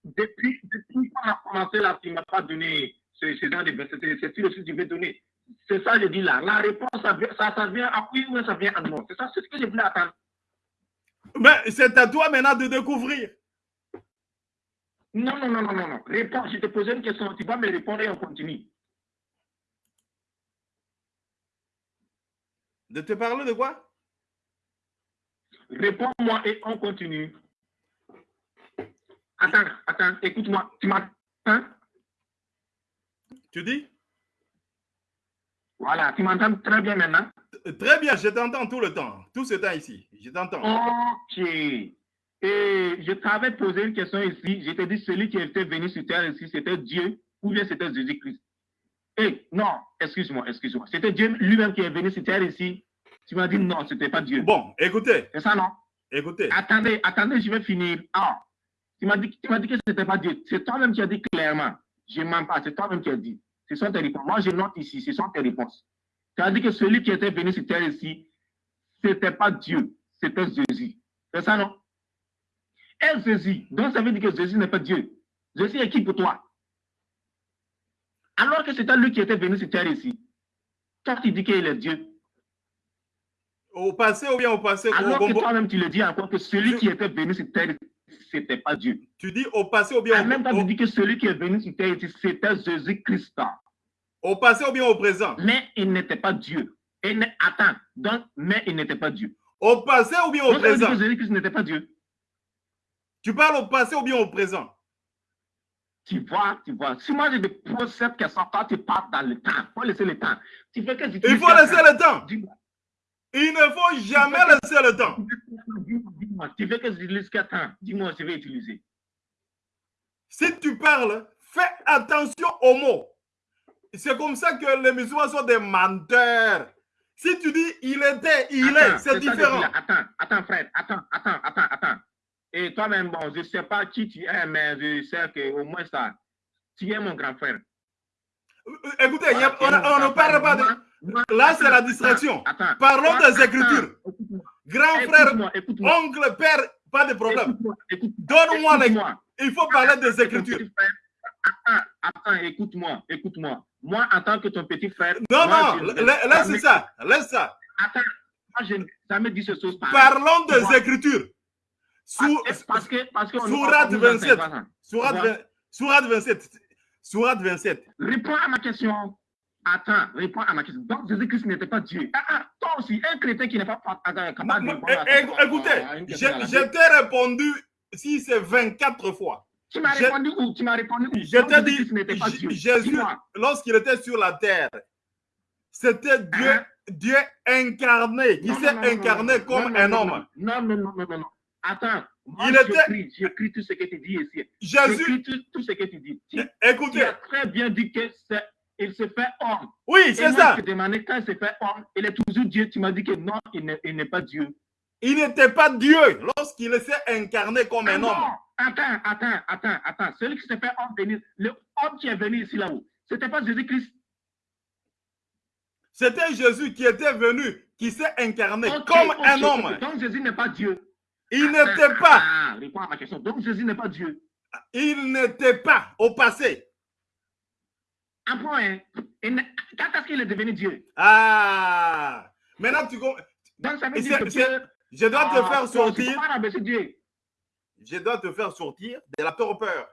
Depuis, depuis qu'on a commencé là, tu ne m'as pas donné ce, genre de versets. C'est tout ce que tu veux donner. C'est ça que je dis là. La réponse, ça, ça, ça vient à oui ou ça vient à non. C'est ça, c'est ce que je voulais attendre. Mais c'est à toi maintenant de découvrir. Non, non, non, non, non, non. Réponds, je te posais une question. Tu vas me répondre et on continue. De te parler de quoi? Réponds-moi et on continue. Attends, attends, écoute-moi. Tu m'entends Tu dis? Voilà, tu m'entends très bien maintenant Très bien, je t'entends tout le temps. Tout ce temps ici. Je t'entends. Ok. Et je t'avais posé une question ici. Je t'ai dit celui qui était venu sur terre ici, c'était Dieu ou bien c'était Jésus-Christ? Eh, non, excuse-moi, excuse-moi. C'était Dieu lui-même qui est venu sur terre ici. Tu m'as dit non, ce n'était pas Dieu. Bon, écoutez. C'est ça, non? Écoutez. Attendez, attendez, je vais finir. Ah, tu m'as dit, dit, que ce n'était pas Dieu. C'est toi-même qui as dit clairement. Je ne mens pas, c'est toi-même qui as dit. Ce sont tes réponses. Moi, je note ici, ce sont tes réponses. Tu as dit que celui qui était venu sur terre ici, ce n'était pas Dieu, c'était Jésus. C'est ça, non? Et Jésus, donc ça veut dire que Jésus n'est pas Dieu. Jésus est qui pour toi? Alors que c'était lui qui était venu sur terre ici. Toi, tu dis qu'il est Dieu. Au passé ou bien au passé Alors que toi-même, tu le dis encore que celui qui était venu sur terre c'était pas Dieu. Tu dis au passé ou bien au même temps, tu dis que celui qui est venu sur terre, c'était Jésus-Christ. Au passé ou bien au présent Mais il n'était pas Dieu. Et attends, donc, mais il n'était pas Dieu. Au passé ou bien au présent Jésus-Christ n'était pas Dieu. Tu parles au passé ou bien au présent tu vois, tu vois. Si moi je te pose cette question, toi tu parles dans le temps. Il faut laisser le temps. Tu fais que Il faut laisser le temps. Il ne faut jamais laisser le temps. Tu veux que j'utilise quel temps Dis-moi, je vais utiliser. Si tu parles, fais attention aux mots. C'est comme ça que les musulmans sont des menteurs. Si tu dis il était, il est, c'est différent. Attends, attends, frère, attends, attends, attends, attends. Et toi-même, bon, je ne sais pas qui tu es, mais je sais qu'au moins ça, tu es mon grand frère. Euh, écoutez, on, ne parle pas de. Là, c'est la distraction. Parlons des Écritures. Grand frère, oncle, père, pas de problème. Donne-moi les. Il faut parler des Écritures. Attends, attends, écoute-moi, écoute-moi. Moi, en tant que ton petit frère. Non, non, laisse ça, laisse ça. Attends, moi, je jamais dit ce chose. Parlons des Écritures. parce que, parce que Sourate 27. Sourate 27. Sourate 27. Réponds à ma question. Attends, réponds à ma question. Donc, Jésus-Christ n'était pas Dieu. Ah, ah, toi aussi, un chrétien qui n'est pas capable de répondre Écoutez, je t'ai répondu si c'est 24 fois. Tu m'as répondu où? Tu m'as répondu où? Je t'ai dit, Jésus, lorsqu'il était sur la terre, c'était Dieu, hein? Dieu incarné, qui s'est incarné comme un homme. Non, non, non, non, non. Attends, moi, il était... j'écris tout ce que tu dis ici. Jésus. Tout, tout, ce que tu dis. Tu, Écoutez. Tu as très bien dit que c'est il se fait homme. Oui, c'est ça. Je te demandais quand il se fait homme, il est toujours Dieu. Tu m'as dit que non, il n'est pas Dieu. Il n'était pas Dieu lorsqu'il s'est incarné comme un homme. Attends, attends, attends, attends. Celui qui s'est fait homme venir, le homme qui est venu ici là-haut, ce n'était pas Jésus-Christ? C'était Jésus qui était venu, qui s'est incarné comme un homme. Donc Jésus n'est pas Dieu. Il n'était pas. Ah, réponds à ma question. Donc Jésus n'est pas Dieu. Il n'était pas au passé. Un point. Hein. Quand est-ce qu'il est devenu Dieu? Ah. Maintenant tu Donc ça veut dire que je dois te ah, faire sortir. Je dois te faire sortir de la torpeur.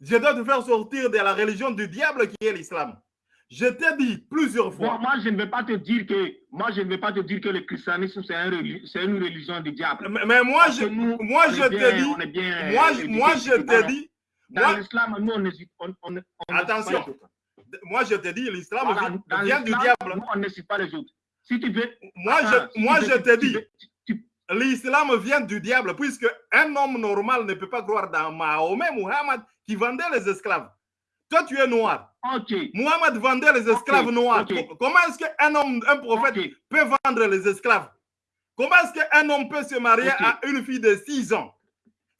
Je dois te faire sortir de la religion du diable qui est l'islam. Je t'ai dit plusieurs fois. moi, je ne vais pas te dire que moi, je ne vais pas te dire que le christianisme c'est une religion du diable. Mais, moi, je, moi, je te dis, moi, moi, je te dis, dans l'islam, nous, on, on, on, attention. Moi, je te dis, l'islam vient, du diable. Nous, on ne suit pas les autres. Si tu veux, moi, je, moi, je te dis, l'islam vient du diable, puisque un homme normal ne peut pas croire dans Mahomet, Muhammad, qui vendait les esclaves. Toi, tu es noir. Okay. Muhammad vendait les esclaves noirs. Comment est-ce qu'un homme, un prophète, peut vendre les esclaves? Comment est-ce qu'un homme peut se marier à une fille de 6 ans?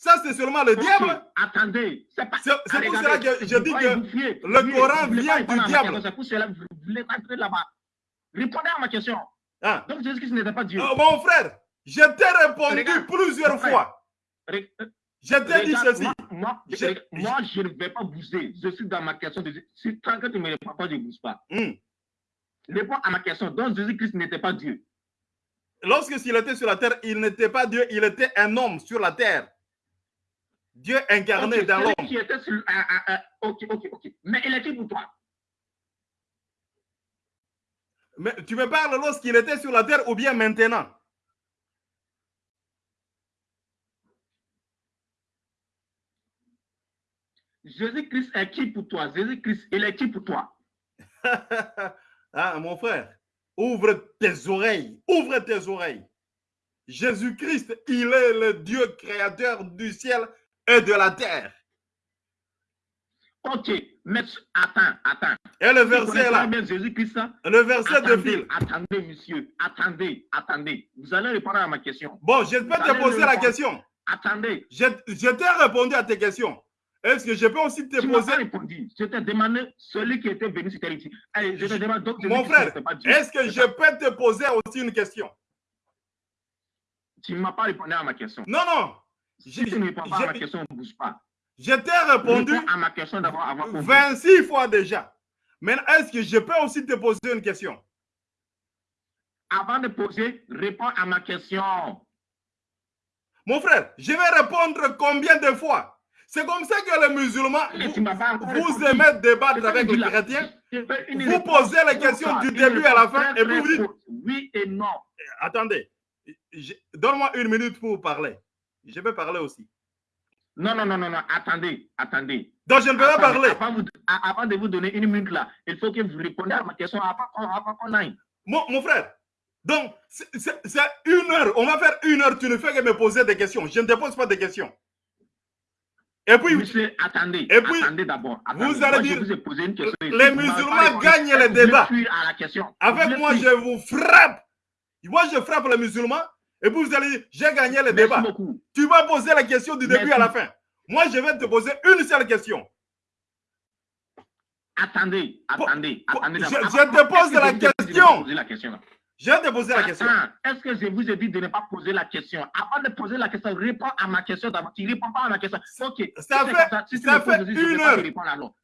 Ça, c'est seulement le diable. Attendez. C'est pour cela que je dis que le Coran vient du diable. C'est pour cela que vous voulez rentrer là-bas. Répondez à ma question. Ah. Donc, Jésus-Christ n'était pas Dieu. Oh, mon frère, je t'ai répondu plusieurs fois. Je t'ai dit ceci. Moi, je, ne vais pas bouger. Je suis dans ma question. De, si tant que tu ne me réponds pas, je ne bouge pas. Hmm. Réponds à ma question. Donc, Jésus-Christ n'était pas Dieu. Lorsque s'il était sur la terre, il n'était pas Dieu, il était un homme sur la terre. Dieu incarné dans l'homme. Qui était sur, ah, ah, ah, ok, ok, ok. Mais il était pour toi. Mais tu me parles lorsqu'il était sur la terre ou bien maintenant? Jésus-Christ est qui pour toi? Jésus-Christ, il est qui pour toi? Ah, mon frère, ouvre tes oreilles, ouvre tes oreilles. Jésus-Christ, il est le Dieu créateur du ciel et de la terre. Ok, mais attends, attends. Et le verset là. Jésus-Christ. Le verset de fil. Attendez, monsieur. Attendez, attendez. Vous allez répondre à ma question. Bon, je peux te poser la question. Attendez. Je, je t'ai répondu à tes questions. Est-ce que je peux aussi te tu poser. répondu. Je t'ai demandé celui qui était venu sur terre ici. je te demande donc. Mon frère, est-ce que je peux te poser aussi une question? Tu ne m'as pas répondu à ma question. Non, non. Si tu ne réponds pas à ma question, ne bouge pas. Je t'ai répondu à ma question 26 fois déjà. Maintenant, est-ce que je peux aussi te poser une question? Avant de poser, réponds à ma question. Mon frère, je vais répondre combien de fois? C'est comme ça que les musulmans, vous, aimez débattre avec les chrétiens. Vous posez les questions du début à la fin et vous dites oui et non. Attendez, donne-moi une minute pour parler. Je vais parler aussi. Non, non, non, non, non, attendez, attendez. Donc je ne peux pas parler. Avant, de vous donner une minute là, il faut que vous répondiez à ma question avant, qu'on aille. Mon, mon frère, donc c'est une heure, on va faire une heure, tu ne fais que me poser des questions. Je ne te pose pas de questions. Et puis, Monsieur, attendez, Et puis, attendez d'abord. vous allez dire, vous une question. les musulmans gagnent les débats. Avec moi, je vous frappe. Moi, je frappe les musulmans. Et puis, vous allez dire, j'ai gagné le Merci débat. beaucoup. Tu vas poser la question du début Merci. à la fin. Moi, je vais te poser une seule question. Attendez, attendez, attendez. je- te pose la question? la? Je vais te poser la question. Est-ce que je vous ai dit de ne pas poser la question? Avant de poser la question, réponds à ma question d'abord. Tu ne réponds pas à ma question. Ok. si Ça c'est fait- ça, si poses fait une heure. alors.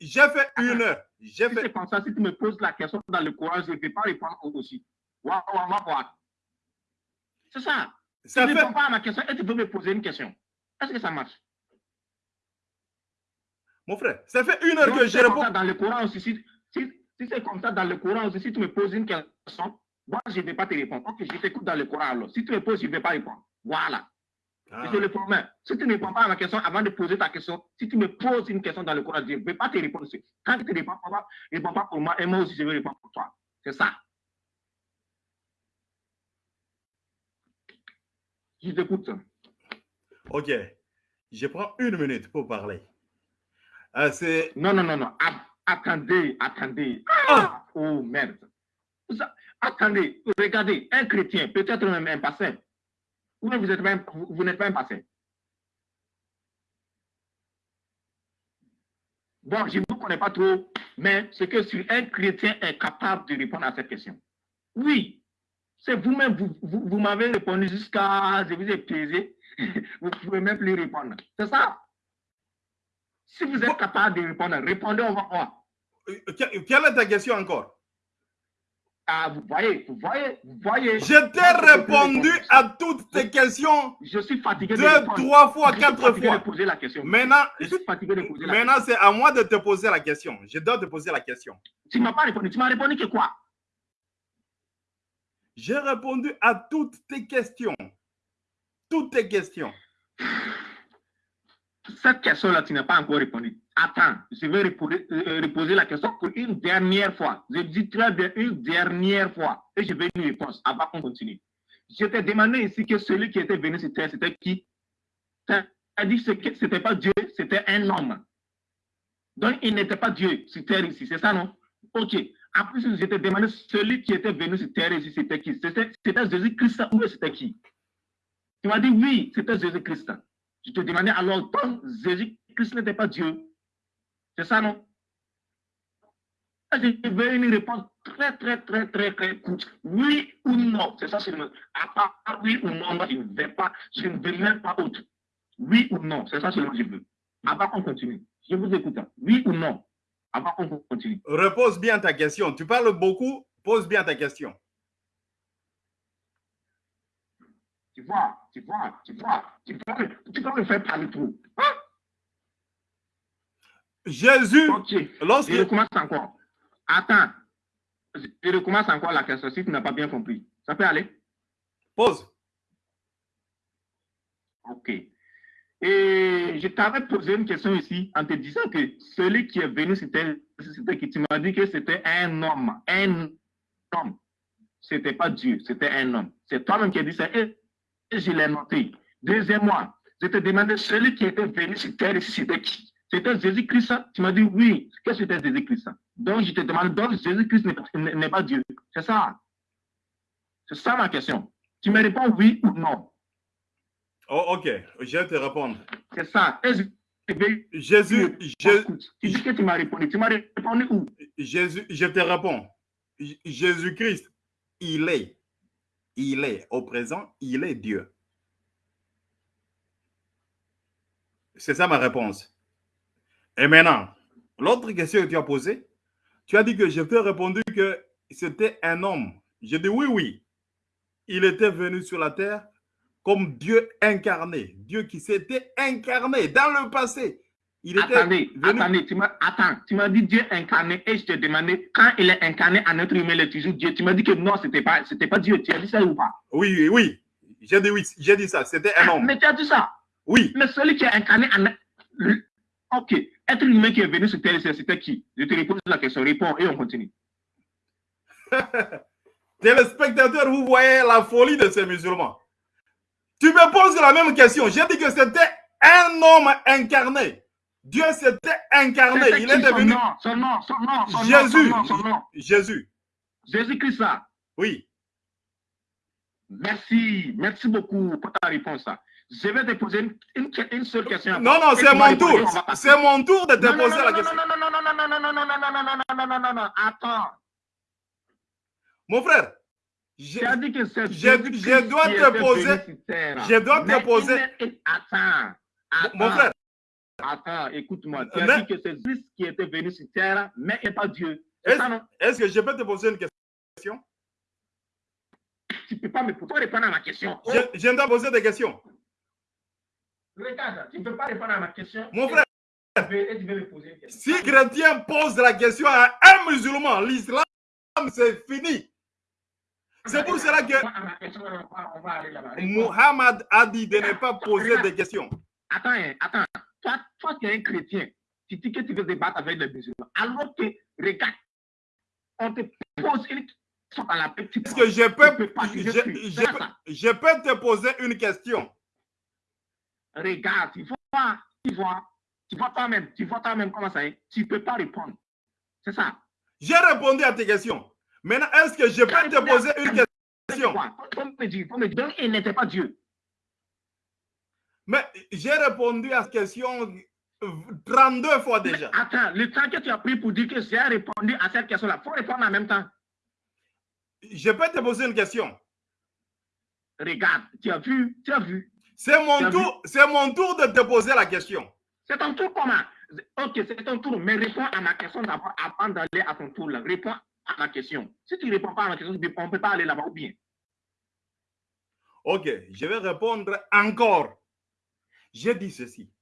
J'ai fait une heure. J'ai si fait. comme ça, si tu me poses la question dans le Coran, je ne vais pas répondre aussi. Wa- wa- wa. C'est ça. Tu Ça ne fait. réponds pas à ma question et tu peux me poser une question. Est-ce que ça marche? Mon frère, ça fait une heure Donc, que je réponds. dans le Coran aussi, si, si, si c'est comme ça dans le Coran aussi, si tu me poses une question, moi, je ne vais pas te répondre. Ok, je t'écoute dans le Coran alors. Si tu me poses, je ne vais pas répondre. Voilà. Ah. Je le promets. Si tu ne réponds pas à ma question avant de poser ta question, si tu me poses une question dans le Coran, je ne vais pas te répondre. aussi. Quand tu ne réponds pas, réponds pas pour moi et moi aussi, je vais répondre pour toi. C'est ça. Je t'écoute? Ok. Je prends une minute pour parler. Euh, c'est. Non, non, non, non. Attendez, attendez. Ah! Oh merde. Vous Attendez, regardez, un chrétien, peut-être même un. Ou bien vous êtes même, vous, vous n'êtes pas un pasteur. Bon, je ne vous connais pas trop, mais c'est que si un chrétien est capable de répondre à cette question. Oui, c'est vous-même, vous, vous, vous m'avez répondu jusqu'à, je vous ai pesé, vous ne pouvez même plus répondre. C'est ça? Si vous êtes capable de répondre, répondez, on va voir. Euh, que- Quelle est ta question encore? Ah, vous voyez, vous voyez, vous voyez. Je t'ai répondu à toutes tes questions Je suis fatigué de deux, trois fois, Je quatre fois. de poser la question. Maintenant, Je suis fatigué de poser la question. maintenant c'est à moi de te poser la question. Je dois te poser la question. Tu ne m'as pas répondu. Tu m'as répondu que quoi? J'ai répondu à toutes tes questions. Toutes tes questions. Cette question-là, tu n'as pas encore répondu. Attends, je vais reposer, euh, la question pour une dernière fois. Je dis très bien une dernière fois. Et je veux une réponse avant qu'on continue. Je t'ai demandé ici que celui qui était venu sur terre, c'était qui? Tu as dit que ce n'était pas Dieu, c'était un homme. Donc, il n'était pas Dieu sur terre ici, c'est ça, non? Ok. Plus, je t'ai demandé celui qui était venu sur terre c'était qui? C'était Jésus-Christ ou c'était qui? Tu m'as dit oui, c'était Jésus-Christ. Je te demandais alors, donc Jésus-Christ n'était pas Dieu. C'est ça, non? Je veux une réponse très, très, très, très, très courte. Oui ou non? C'est ça, le À part oui ou non, moi, je ne vais pas, je ne veux même pas autre. Oui ou non, c'est ça seulement que je veux. Avant qu'on continue. Je vous écoute. Oui ou non? Avant qu'on continue. Repose bien ta question. Tu parles beaucoup, pose bien ta question. Tu vois, tu vois, tu vois, tu me, tu vas me faire parler trop. Hein? Jésus, Ok. lorsque. Je recommence encore. Attends. Je recommence encore la question si tu n'as pas bien compris. Ça peut aller? Pose. Ok. Et je t'avais posé une question ici en te disant que celui qui est venu, c'était qui? Tu m'as dit que c'était un homme. Un homme. C'était pas Dieu, c'était un homme. C'est toi-même qui as dit ça. Et, je l'ai noté. Deuxièmement, je te demandais celui qui était venu sur terre c'était qui? C'était Jésus-Christ. Tu m'as dit oui, que c'était Jésus-Christ. Donc je te demande, donc Jésus-Christ n'est pas Dieu. C'est ça. C'est ça ma question. Tu me réponds oui ou non. Oh, ok, je vais te répondre. C'est ça. Je vais- Jésus, je- Tu que m'as répondu. Tu m'as répondu où? Jésus, je te réponds. Jésus-Christ, il est. Il est. Au présent, il est Dieu. C'est ça ma réponse. Et maintenant, l'autre question que tu as posée, tu as dit que je t'ai répondu que c'était un homme. Je dis oui, oui. Il était venu sur la terre comme Dieu incarné. Dieu qui s'était incarné dans le passé. Il était Attendez, venu- attendez, tu m'as, attends, tu m'as dit Dieu incarné et je te demandais quand il est incarné en être humain, il est toujours Dieu. Tu m'as dit que non, c'était pas, c'était pas Dieu. Tu as dit ça ou pas? Oui, oui, oui. J'ai dit oui, j'ai dit ça. C'était un homme. Mais tu as dit ça? Oui, Mais celui qui est incarné en Ok, être humain qui est venu sur terre, c'était qui? Je te repose la question, réponds et on continue. téléspectateurs, vous voyez la folie de ces musulmans. Tu me poses la même question. J'ai dit que c'était un homme incarné. Dieu s'était incarné. Il est devenu. Son nom, son nom, son nom, Jésus. Jésus. Jésus-Christ. Oui. Merci, merci beaucoup pour ta réponse. Je vais te poser une, une, une seule question. Non, non, c'est mon tour. C'est mon tour de te Non, non, poser non, la non, question. Non, non, non, non, non, non, non, non, non, non, non, non, non, non, non, non, attends. Mon frère, je, as que je- je dois te poser- je dois te poser- est- Attends, attends. mon frère, Attends, écoute-moi. Tu as Mais- dit que c'est Christ qui était venu sur terre, mais il n'est pas Dieu. Est-ce est-ce que je peux te poser une question? Tu ne peux pas me pourquoi répondre à ma question. Je, je dois poser des questions. regarde, tu ne peux pas répondre à ma question. Mon frère, Et tu veux- et tu veux me poser une question. si chrétien pose la question à un musulman, l'islam, c'est fini. C'est pour cela que aller là-bas. Réponds. Muhammad a dit de ne pas poser des questions. Attends, hein, attends. Toi, toi, tu es un chrétien. Tu dis que tu veux débattre avec les musulmans. Alors que, regarde, on te pose une question à la petite. Est-ce que je peux, pas, je peux te poser une question? Regarde, tu vois, tu vois, tu vois toi-même, tu vois toi-même comment ça est. Tu ne peux pas répondre. C'est ça. J'ai répondu à tes questions. Maintenant, est-ce que je peux te poser une question? Donc, il n'était pas Dieu. Mais j'ai répondu à cette question 32 fois déjà. Attends, le temps que tu as pris pour dire que j'ai répondu à cette question-là, il faut répondre en même temps. Je peux te poser une question? Regarde, tu as vu, tu as vu. C'est mon tour, c'est mon tour de te poser la question. C'est ton tour comment? Ok, c'est ton tour, mais réponds à ma question d'abord avant d'aller à ton tour là. Réponds à ma question. Si tu ne réponds pas à ma question, on ne peut pas aller là-bas ou bien. Ok, je vais répondre encore. J'ai dit ceci.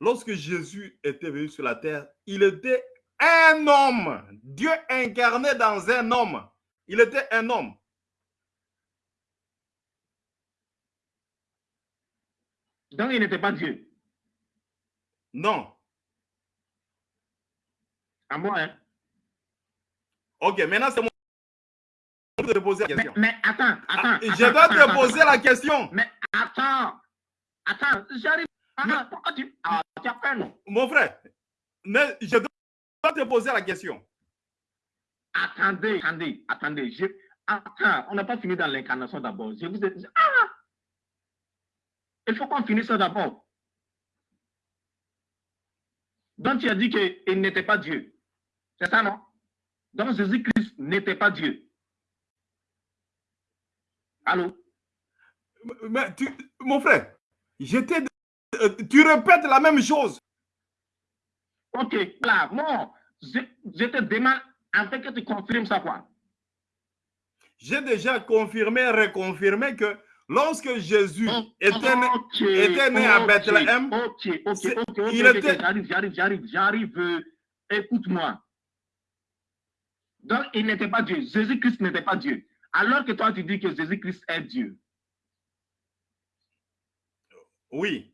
Lorsque Jésus était venu sur la terre, il était un homme. Dieu incarné dans un homme. Il était un homme. Donc, il n'était pas Dieu. Non. À moi, hein. Ok, maintenant c'est mon tour de te poser la Mais, question. mais attends, attends. Ah, attends, je dois attends, te attends, poser attends. la question. Mais attends. Attends, j'arrive. Ah, Mais- pourquoi tu. Ah, tu as peur, non? Mon frère, ne- je dois te poser la question. Attendez, attendez, attendez. Je... Attends, on n'a pas fini dans l'incarnation d'abord. Je vous ai dit. Ah Il faut qu'on finisse ça d'abord. Donc, tu as dit qu'il n'était pas Dieu. C'est ça, non? Donc, Jésus-Christ n'était pas Dieu. Allô? Mais tu- mon frère, j'étais, euh, tu répètes la même chose. Ok, là, non. Je, je te demande, que tu confirmes ça, quoi. J'ai déjà confirmé, reconfirmé que lorsque Jésus était né, Ok, était né à Bethléem, Ok, ok, c'est- ok, ok, il était- j'arrive, j'arrive, j'arrive, j'arrive. euh, Écoute-moi. Donc, il n'était pas Dieu. Jésus-Christ n'était pas Dieu. Alors que toi, tu dis que Jésus-Christ est Dieu. oui.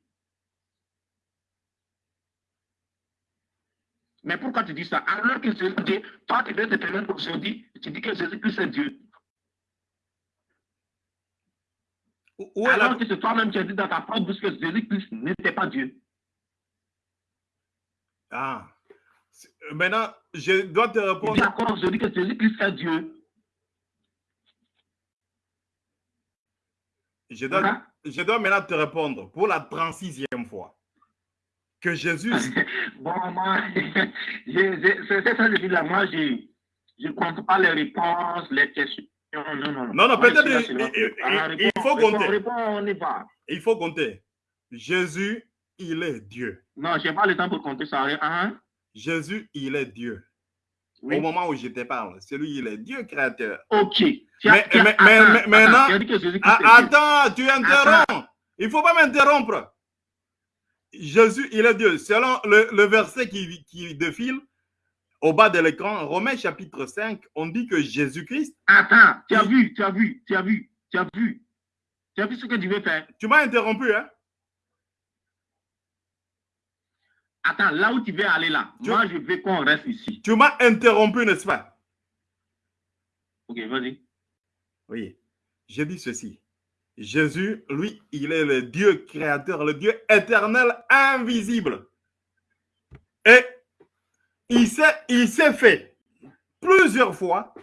Mais pourquoi tu dis ça? Alors que Jésus toi, tu dois te permettre aujourd'hui, tu dis que Jésus-Christ est Dieu. Où- la- Alors que c'est toi-même qui as dit dans ta propre bouche que Jésus-Christ n'était pas Dieu. Ah. C'est- Maintenant, je dois te dis répondre. encore aujourd'hui que Jésus-Christ est Dieu. Je dois, Hein? je dois maintenant te répondre pour la 36e fois. Que Jésus, Bon, moi, je- je- c'est ça que je dis là. Moi, je ne compte pas les réponses, les questions. Non, non, non. Non, non, peut-être je il- il- faut compter. on y va. il faut compter. Jésus, il est Dieu. Non, je n'ai pas le temps pour compter ça. Hein? Jésus, il est Dieu. Oui. Au moment où je te parle, c'est lui, il est Dieu créateur. Ok. Mais- maintenant- Ah, attends, tu interromps. Il ne faut pas m'interrompre. Jésus, il est Dieu. Selon le, le verset qui, qui défile au bas de l'écran, Romains chapitre 5, on dit que Jésus-Christ, Attends, tu as vu, tu as vu, tu as vu, tu as vu. Tu as vu ce que tu veux faire. tu m'as interrompu, hein? Attends, là où tu veux aller là, Tu- moi, je veux qu'on reste ici. Tu m'as interrompu, n'est-ce pas? Ok, vas-y. Oui. J'ai dit ceci. Jésus, lui, il est le Dieu créateur, le Dieu éternel, invisible. Et il s'est, il s'est fait plusieurs fois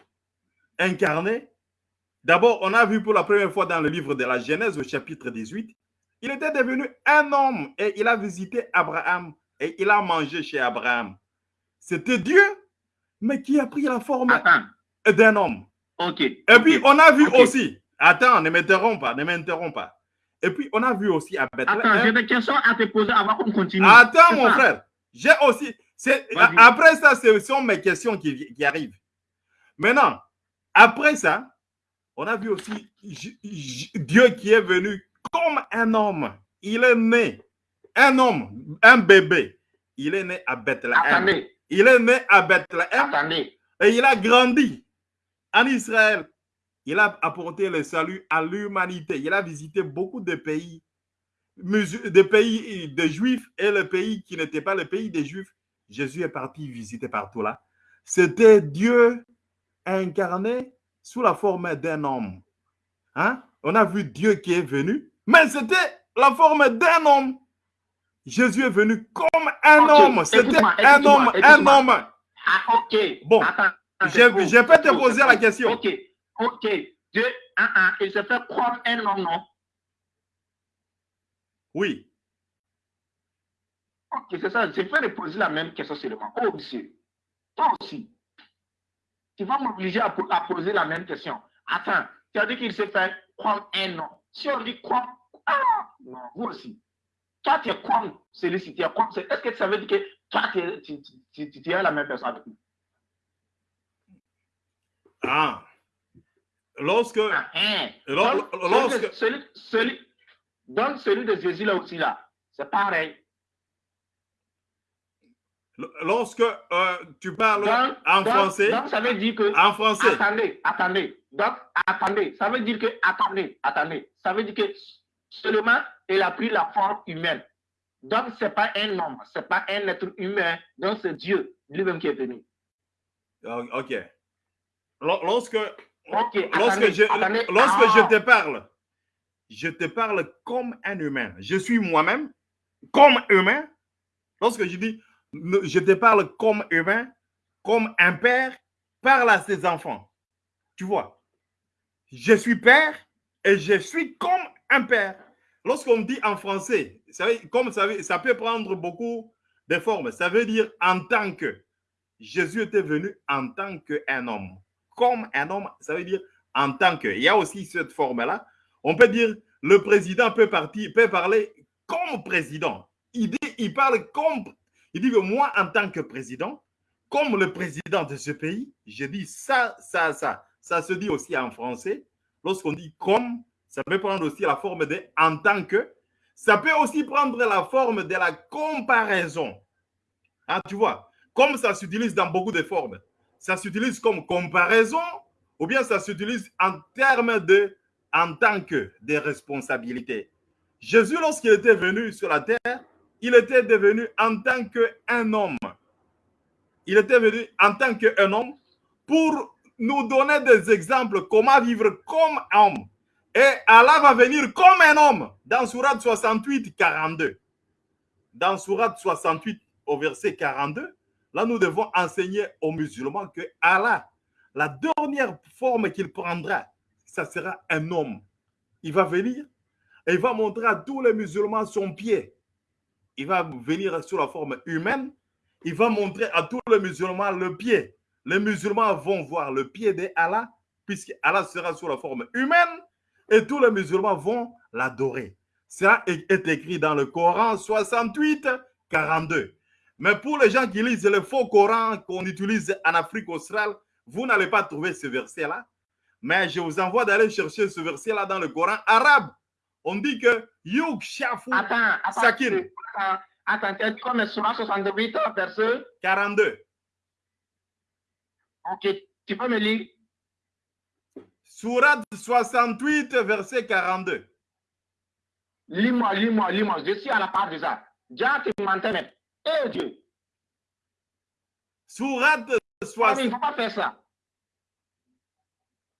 incarné. D'abord, on a vu pour la première fois dans le livre de la Genèse au chapitre 18, il était devenu un homme et il a visité Abraham et il a mangé chez Abraham. C'était Dieu, mais qui a pris la forme d'un homme. Ok. Et puis, on a vu aussi, attends, ne m'interromps pas, ne m'interromps pas. Et puis, on a vu aussi à Bethléem. Attends, j'ai des questions à te poser avant qu'on continue. Attends, mon frère. J'ai aussi. Après ça, ce sont mes questions qui, qui, arrivent. Maintenant, après ça, on a vu aussi Dieu qui est venu comme un homme. Il est né, un homme, un bébé. Il est né à Bethléem. Attendez. Il est né à Bethléem. Attendez. Et il a grandi en Israël. Il a apporté le salut à l'humanité. Il a visité beaucoup de pays, des pays de juifs et le pays qui n'était pas le pays des juifs. Jésus est parti visiter partout là. C'était Dieu incarné sous la forme d'un homme. Hein? On a vu Dieu qui est venu, mais c'était la forme d'un homme. Jésus est venu comme un homme. C'était un homme, un homme. Ah, ok. Bon, je, peux te poser la question. Ok, ok. Dieu, ah, ah, il se fait comme un homme, non? Oui. Ok, c'est ça. Je vais poser la même question seulement. Oh, monsieur. Toi aussi. Tu vas m'obliger à, poser la même question. Attends, tu as dit qu'il se fait comme un homme. Si on dit comme, ah, non, vous aussi. Toi, tu es comme celui-ci, tu es comme. Est-ce que ça veut dire que toi, tu, tu, tu, tu es la même personne avec nous? Ah. Lorsque. Ah, hein. lorsque celui, celui, donc, celui de Jésus là aussi, là, c'est pareil. Lorsque euh, tu parles en français. Donc, ça veut dire que. En français. Attendez, attendez. Donc, attendez. Ça veut dire que. Attendez, attendez. Ça veut dire que seulement il a pris la forme humaine. Donc, ce n'est pas un homme, ce n'est pas un être humain. Donc, c'est Dieu lui-même qui est venu. Ok. Lorsque, lorsque, je, lorsque je te parle, je te parle comme un humain. Je suis moi-même comme humain. Lorsque je dis, je te parle comme humain, comme un père parle à ses enfants. Tu vois, je suis père et je suis comme un père. Lorsqu'on dit en français, ça, comme ça, ça peut prendre beaucoup de formes. Ça veut dire en tant que. Jésus était venu en tant qu'un homme. Comme un homme, ça veut dire en tant que. Il y a aussi cette forme-là. On peut dire le président peut, partir, peut parler comme président. Il, dit, il parle comme. Il dit que moi, en tant que président, comme le président de ce pays, je dis ça, ça, ça. Ça se dit aussi en français. Lorsqu'on dit comme, ça peut prendre aussi la forme de en tant que. Ça peut aussi prendre la forme de la comparaison. Ah, tu vois, comme ça s'utilise dans beaucoup de formes. Ça s'utilise comme comparaison ou bien ça s'utilise en termes de en tant que des responsabilités. Jésus, lorsqu'il était venu sur la terre, il était devenu en tant qu'un homme. Il était venu en tant qu'un homme pour nous donner des exemples comment vivre comme homme. Et Allah va venir comme un homme dans Surat 68, 42. Dans Surat 68, au verset 42, là nous devons enseigner aux musulmans que Allah, la dernière forme qu'il prendra, ça sera un homme. Il va venir et il va montrer à tous les musulmans son pied. Il va venir sous la forme humaine. Il va montrer à tous les musulmans le pied. Les musulmans vont voir le pied d'Allah, puisque Allah sera sous la forme humaine, et tous les musulmans vont l'adorer. Ça est écrit dans le Coran 68, 42. Mais pour les gens qui lisent le faux Coran qu'on utilise en Afrique australe, vous n'allez pas trouver ce verset-là. Mais je vous envoie d'aller chercher ce verset-là dans le Coran arabe. On dit que Yug Shafu attends, attends, Sakin. Attends, attends, comme 68, verset 42. Ok, tu peux me lire? Surat 68, verset 42. Lis-moi, lis-moi, lis-moi. Je suis à la part de ça. Déjà, tu m'entends Eh Dieu. Surat 68. il ne faut pas faire ça.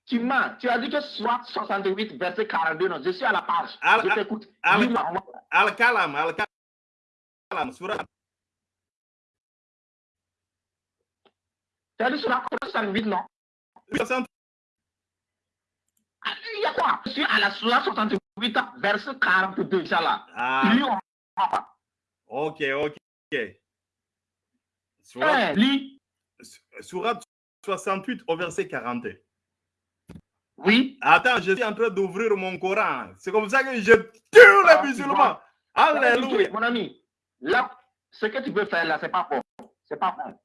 Tu m'as, tu as dit que soit 68, verset 42, non, je suis à la page. Al- je t'écoute. Al-Kalam, Al-Kalam, surat Tu as dit la 68, non? 68. Ah, Il y a quoi? Je suis à la surah 68, verset 42, Inch'Allah. Ah, on pas. ok, ok. Surat, surat 68 au verset 42. Oui. Attends, je suis en train d'ouvrir mon Coran. C'est comme ça que je tue Ah, les tu musulmans. Alléluia. Mon ami, là, ce que tu veux faire là, c'est pas bon. C'est pas bon.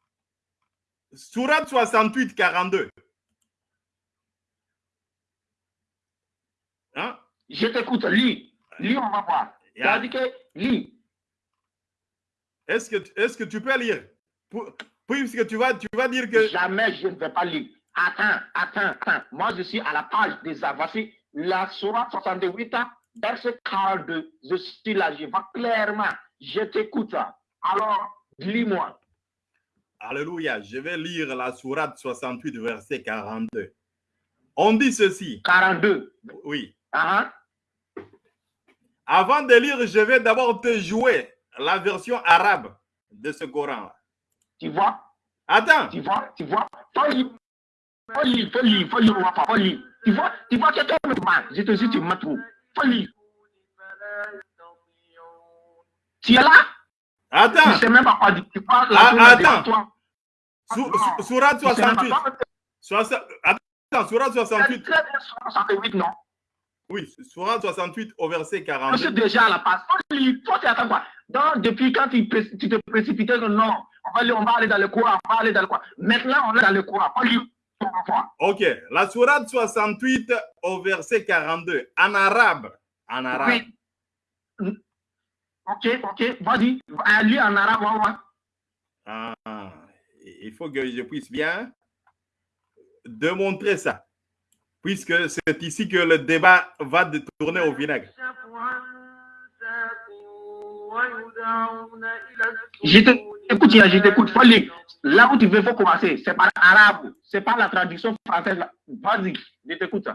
Surat 68, 42. Hein? Je t'écoute, lis. Lis, on va voir. As dit que lis. Est-ce que, est que tu peux lire? Puisque tu vas, tu vas dire que. Jamais je ne vais pas lire. Attends, attends, attends. Moi, je suis à la page des Voici la Surah 68, verset 42. Je suis là, je vois clairement. Je t'écoute. Alors, lis-moi. Alléluia. Je vais lire la Sourate 68, verset 42. On dit ceci. 42. Oui. Hein? Avant de lire, je vais d'abord te jouer la version arabe de ce Coran. Tu vois? Attends. Tu vois? Tu vois? Faut lire. Faut lire, faut lire, faut lire, faut lire. Tu vois? Tu vois quelqu'un me demande. Je te dis, tu me trouves. Faut lire. Tu es là? Attends. ne sais même pas quoi dire. Tu? Ah, la est attends. toi? Sou- sou- pas 68. quoi. Soixante- Attends, dit 68. très bien sur 68, non? Oui, Sourate 68 au verset Je 42. suis déjà à la passe. Toi, tu attends quoi? Donc, depuis quand tu, te précipitais non, on va, aller, on va aller dans le courant, on va aller dans le courant. Maintenant, on est dans le courant. On voir. Ok, la Sourate 68 au verset 42. En arabe. En arabe. Oui. Ok, ok, vas-y. Lis en arabe, on va. Ah, il faut que je puisse bien démontrer ça. Puisque c'est ici que le débat va tourner au vinaigre. Je t'écoute, je t'écoute. Lire. Là où tu veux, faut commencer. C'est par arabe. C'est pas la traduction française. Vas-y, je t'écoute.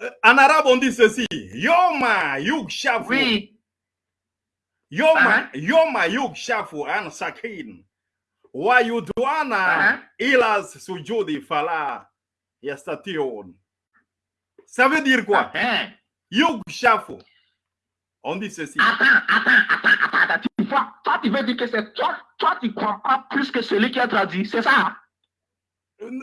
Euh, En arabe, on dit ceci. Yoma yukshafu. Oui. Yoma, Ah. yoma yukshafu an sakin. Wa yudwana Ah. ila sujudi fala yastatiun. Ça veut dire quoi? Hein? Yukshafu. On dit ceci. Attends, attends, attends, attends, attends. Tu vois, toi, tu veux dire que c'est toi, toi, tu comprends plus que celui qui a traduit. C'est ça?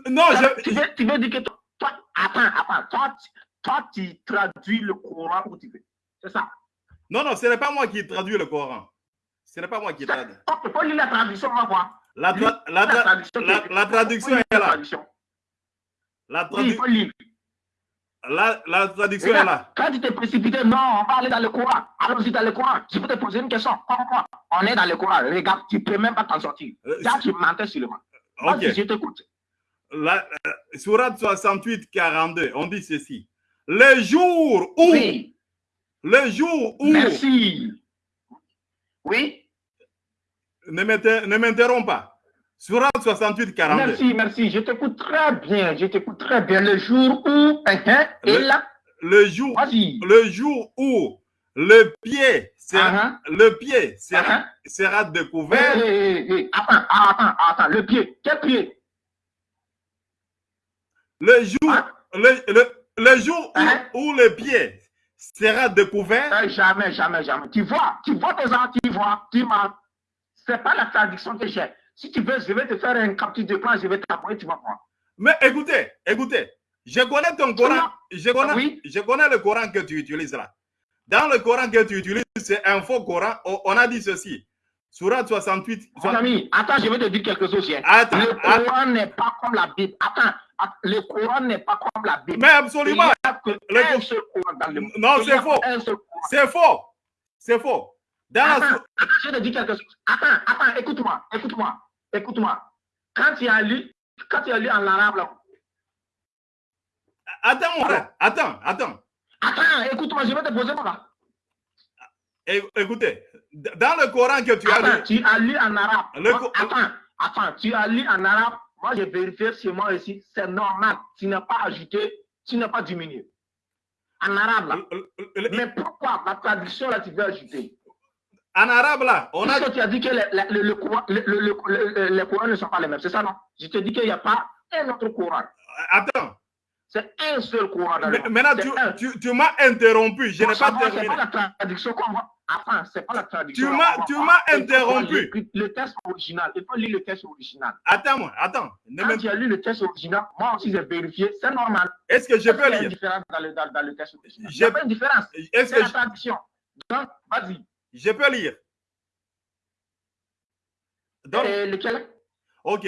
Non, je, tu, veux, tu veux dire que toi, toi- attends, attends, toi, toi, tu traduis le Coran où tu veux. C'est ça? Non, non, ce n'est pas moi qui traduis le Coran. Ce n'est pas moi qui traduis. Il faut lire la traduction, on va voir. La, tra- la, tra- traduction. la- la traduction Faut lire est la là. traduction. La, Oui, il tradu- faut lire. la, la traduction est Regarde, là. Quand tu t'es précipité, non, on va aller dans le Coran. Allons-y dans le Coran. Je peux te poser une question. On est dans le Coran. Regarde, tu ne peux même pas t'en sortir. Euh, Là, tu mentais sur le moi. Ok. Vas-y, je t'écoute. La, euh, Sourate 68, 42, on dit ceci. Le jour où, Oui, le jour où, merci. Oui, ne m'interromps pas. Sourate 68, 42. merci, merci. Je t'écoute très bien. Je t'écoute très bien. Le jour où, hein, hein, et Le- là, Le jour, le jour où le pied, sera, Ah, le pied sera, ah, sera Hé, découvert. hé, hé, hé. Attends, attends, attends. Le pied. Quel pied? Le jour, Hein? le, le, le jour où, Hein? où le pied sera découvert. Euh, Jamais, jamais, jamais. Tu vois, tu vois tes gens, tu vois, tu mens. C'est pas la traduction que j'ai. Si tu veux, je vais te faire un capture d'écran, je vais t'envoyer, tu vas voir. Mais écoutez, écoutez, je connais ton Coran, je connais, Oui. je connais le Coran que tu utilises là. Dans le Coran que tu utilises, c'est un faux Coran. On a dit ceci. Surat 68. Mon ami, attends, je vais te dire quelque chose. Attends, le. Coran n'est pas comme la Bible. Attends, att- le Coran n'est pas comme la Bible. Mais absolument, Il n'y a que Le un Cor- seul Coran dans le monde. Non, c'est faux. c'est faux. C'est faux. Dans la, Attends, attends, je vais te dire quelque chose. Attends, attends, écoute-moi, écoute-moi, écoute-moi. Quand tu as lu, quand tu as lu en arabe, là, attends, mon frère. Attends, attends. attends, écoute-moi, je vais te poser moi. É- Écoutez, dans le Coran que tu as lu, tu as lu en arabe. Le attends, attends, tu as lu en arabe. moi j'ai vérifié sur moi ici, c'est normal. Tu n'as pas ajouté, tu n'as pas diminué. En arabe, là. Le- le- le- Mais pourquoi? La traduction, là, tu veux ajouter En arabe, là, on a. Tu as dit que le- le le- le- le- le- les Corans ne sont pas les mêmes, c'est ça, non? Je te dis qu'il n'y a pas un autre Coran. Attends. C'est un seul dans le monde. Maintenant, tu, un. tu, tu m'as interrompu. Je n'ai pas terminé. pas la traduction qu'on va. Attends, c'est pas la traduction. Tu m'as- Il interrompu. lire Le texte original. Il faut lire le texte original. Attends-moi, attends. Ne Quand tu as lu le texte original, moi aussi j'ai vérifié, c'est normal. Est-ce que je Est-ce qu'il peux y a une lire? différence dans le, dans, dans le texte original Il n'y a pas une différence. C'est que la traduction. Donc, vas-y. Je peux lire Donc, Et lequel? ok.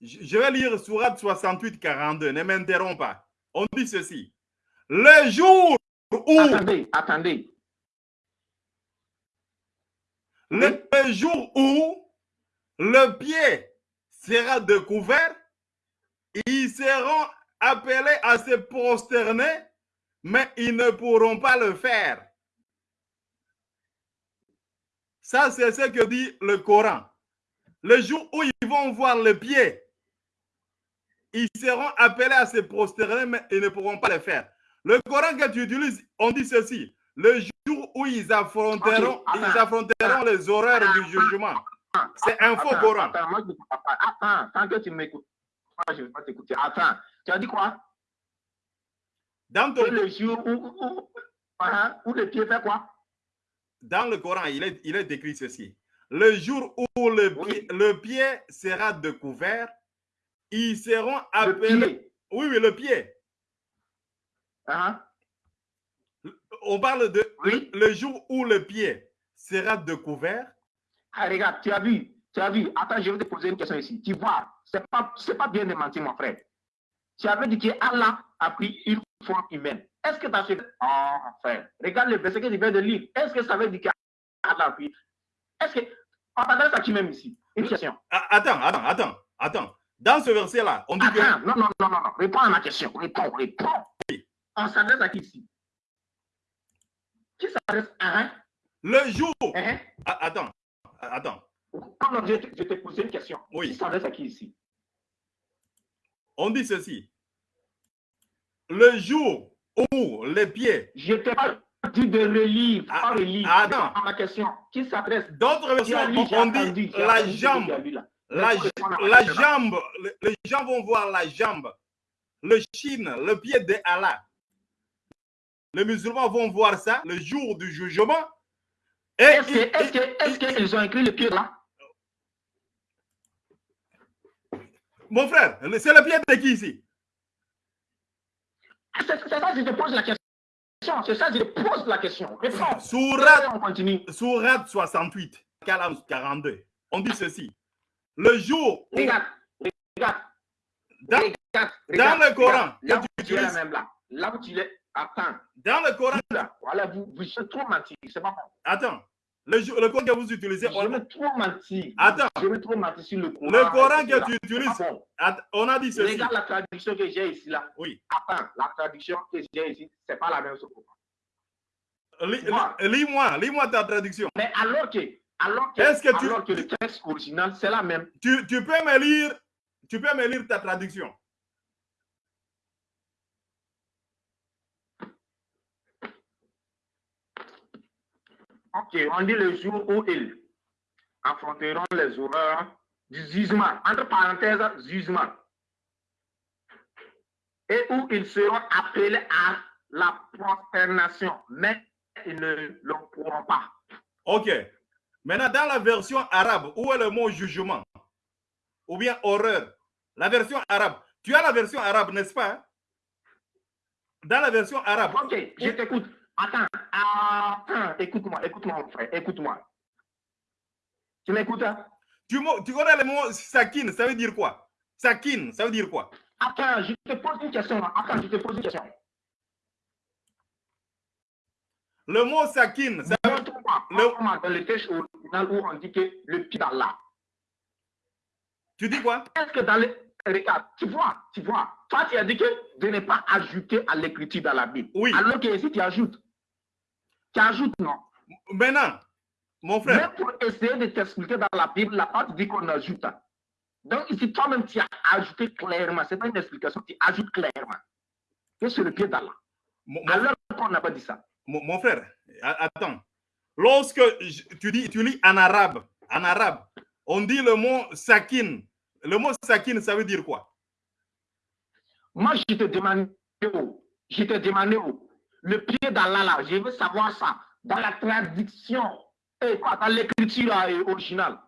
Je vais lire Sourate 68, 42. Ne m'interromps pas. On dit ceci. Le jour où, Attendez, attendez. le, le jour où le pied sera découvert, ils seront appelés à se prosterner, mais ils ne pourront pas le faire. Ça, c'est ce que dit le Coran. Le jour où ils vont voir le pied, ils seront appelés à se prosterner, mais ils ne pourront pas le faire. Le Coran que tu utilises, on dit ceci. Le jour où ils affronteront, attends. ils affronteront les horreurs du jugement. C'est un faux Coran. Attends, moi, je ne comprends pas. Attends, tant que tu m'écoutes, moi, je ne vais pas t'écouter. Attends, tu as dit quoi? Dans, ton- le jour où, où, où, où le pied fait quoi? Dans le Coran, il est, il est écrit ceci. Le jour où le Oui. pied, le pied sera découvert, ils seront Le appelés. pied. Oui, oui, le pied. Hein? On parle de Oui. le jour où le pied sera découvert. Ah, regarde, tu as vu, tu as vu. Attends, je vais te poser une question ici. Tu vois, c'est pas, pas bien de mentir, mon frère. Tu avais dit que Allah a pris une forme humaine. Est-ce que tu as fait. Oh, mon frère, regarde le verset que tu viens de lire. Est-ce que ça veut dire qu'Allah a pris. Est-ce que. On t'adresse à qui même ici Une question. Ah, Attends, attends, attends, attends. Dans ce verset-là, on dit que Attends, non, non, non, non, non. Réponds à ma question. Réponds, réponds. On s'adresse à qui ici? Qui s'adresse à un? Le jour. hein? Ah, Attends, attends. Je te, je te posais une question. Oui. Qui s'adresse à qui ici? On dit ceci. Le jour où les pieds. Je t'ai pas dit de relire, Ah, pas relire. ah, non. ma question. Qui s'adresse D'autres versions, on dit la que jambe. La, jambe, le- les gens vont voir la jambe, le chine, le pied de Allah. Les musulmans vont voir ça le jour du jugement. Est-ce que, ils- est-ce que, est-ce qu'ils ont écrit le pied là mon frère, c'est le pied de qui ici? C'est ça que je te pose la question. C'est ça que je te pose la question. Réponds. Sourate, On continue. Sourate 68, Kalam 42. On dit ceci. Le jour où, Regarde, regarde, dans, regarde, dans le Coran, regarde. Là où tu es là même là. Là où tu es. Attends. dans le Coran, Là. Voilà, vous, vous êtes trop menti. C'est pas bon. attends, le, le Coran que vous utilisez, Je on, vais trop mentir. Attends. Je trop mentir sur le Coran. le Coran que tu utilises, pas bon. att- on a dit ceci. Regarde la traduction que j'ai ici là. Oui. Attends, la traduction que j'ai ici, c'est pas la même chose. Lis- Moi. lis- Lis-moi, lis-moi ta traduction. Mais alors que, alors que, que tu- alors que le texte original, c'est la même. Tu, tu peux me lire, tu peux me lire ta traduction. Ok, on dit le jour où ils affronteront les horreurs du jugement, entre parenthèses, jugement, et où ils seront appelés à la prosternation, mais ils ne le pourront pas. Ok. Maintenant, dans la version arabe, où est le mot jugement? Ou bien horreur? La version arabe. Tu as la version arabe, n'est-ce pas? Dans la version arabe. Ok, je t'écoute. Attends, attends, écoute-moi, écoute-moi, mon frère, écoute-moi. Tu m'écoutes? hein? Tu, tu connais le mot sakin, ça veut dire quoi? Sakin, ça veut dire quoi? Attends, je te pose une question. Attends, je te pose une question. Le mot sakin, ça veut Montre-moi, Le- dans le texte original où on dit que le pied d'Allah. Tu dis quoi? Est-ce que dans le. Regarde, tu vois, tu vois. Toi, tu as dit que de ne pas ajouter à l'écriture dans la Bible. Oui. Alors que ici, tu ajoutes. Tu ajoutes, non? Maintenant, mon frère, Mais pour essayer de t'expliquer dans la Bible, la part dit qu'on ajoute. Donc, ici, toi-même, tu as ajouté clairement, c'est pas une explication, tu ajoutes clairement que c'est le pied d'Allah. Alors on n'a pas dit ça. Mon, frère, attends. Lorsque tu dis, tu lis en arabe, en arabe, on dit le mot sakin. Le mot sakin, ça veut dire quoi? Moi, je te demande, je te demande, le pied d'Allah là, je veux savoir ça dans la traduction, et quoi, dans l'écriture originale,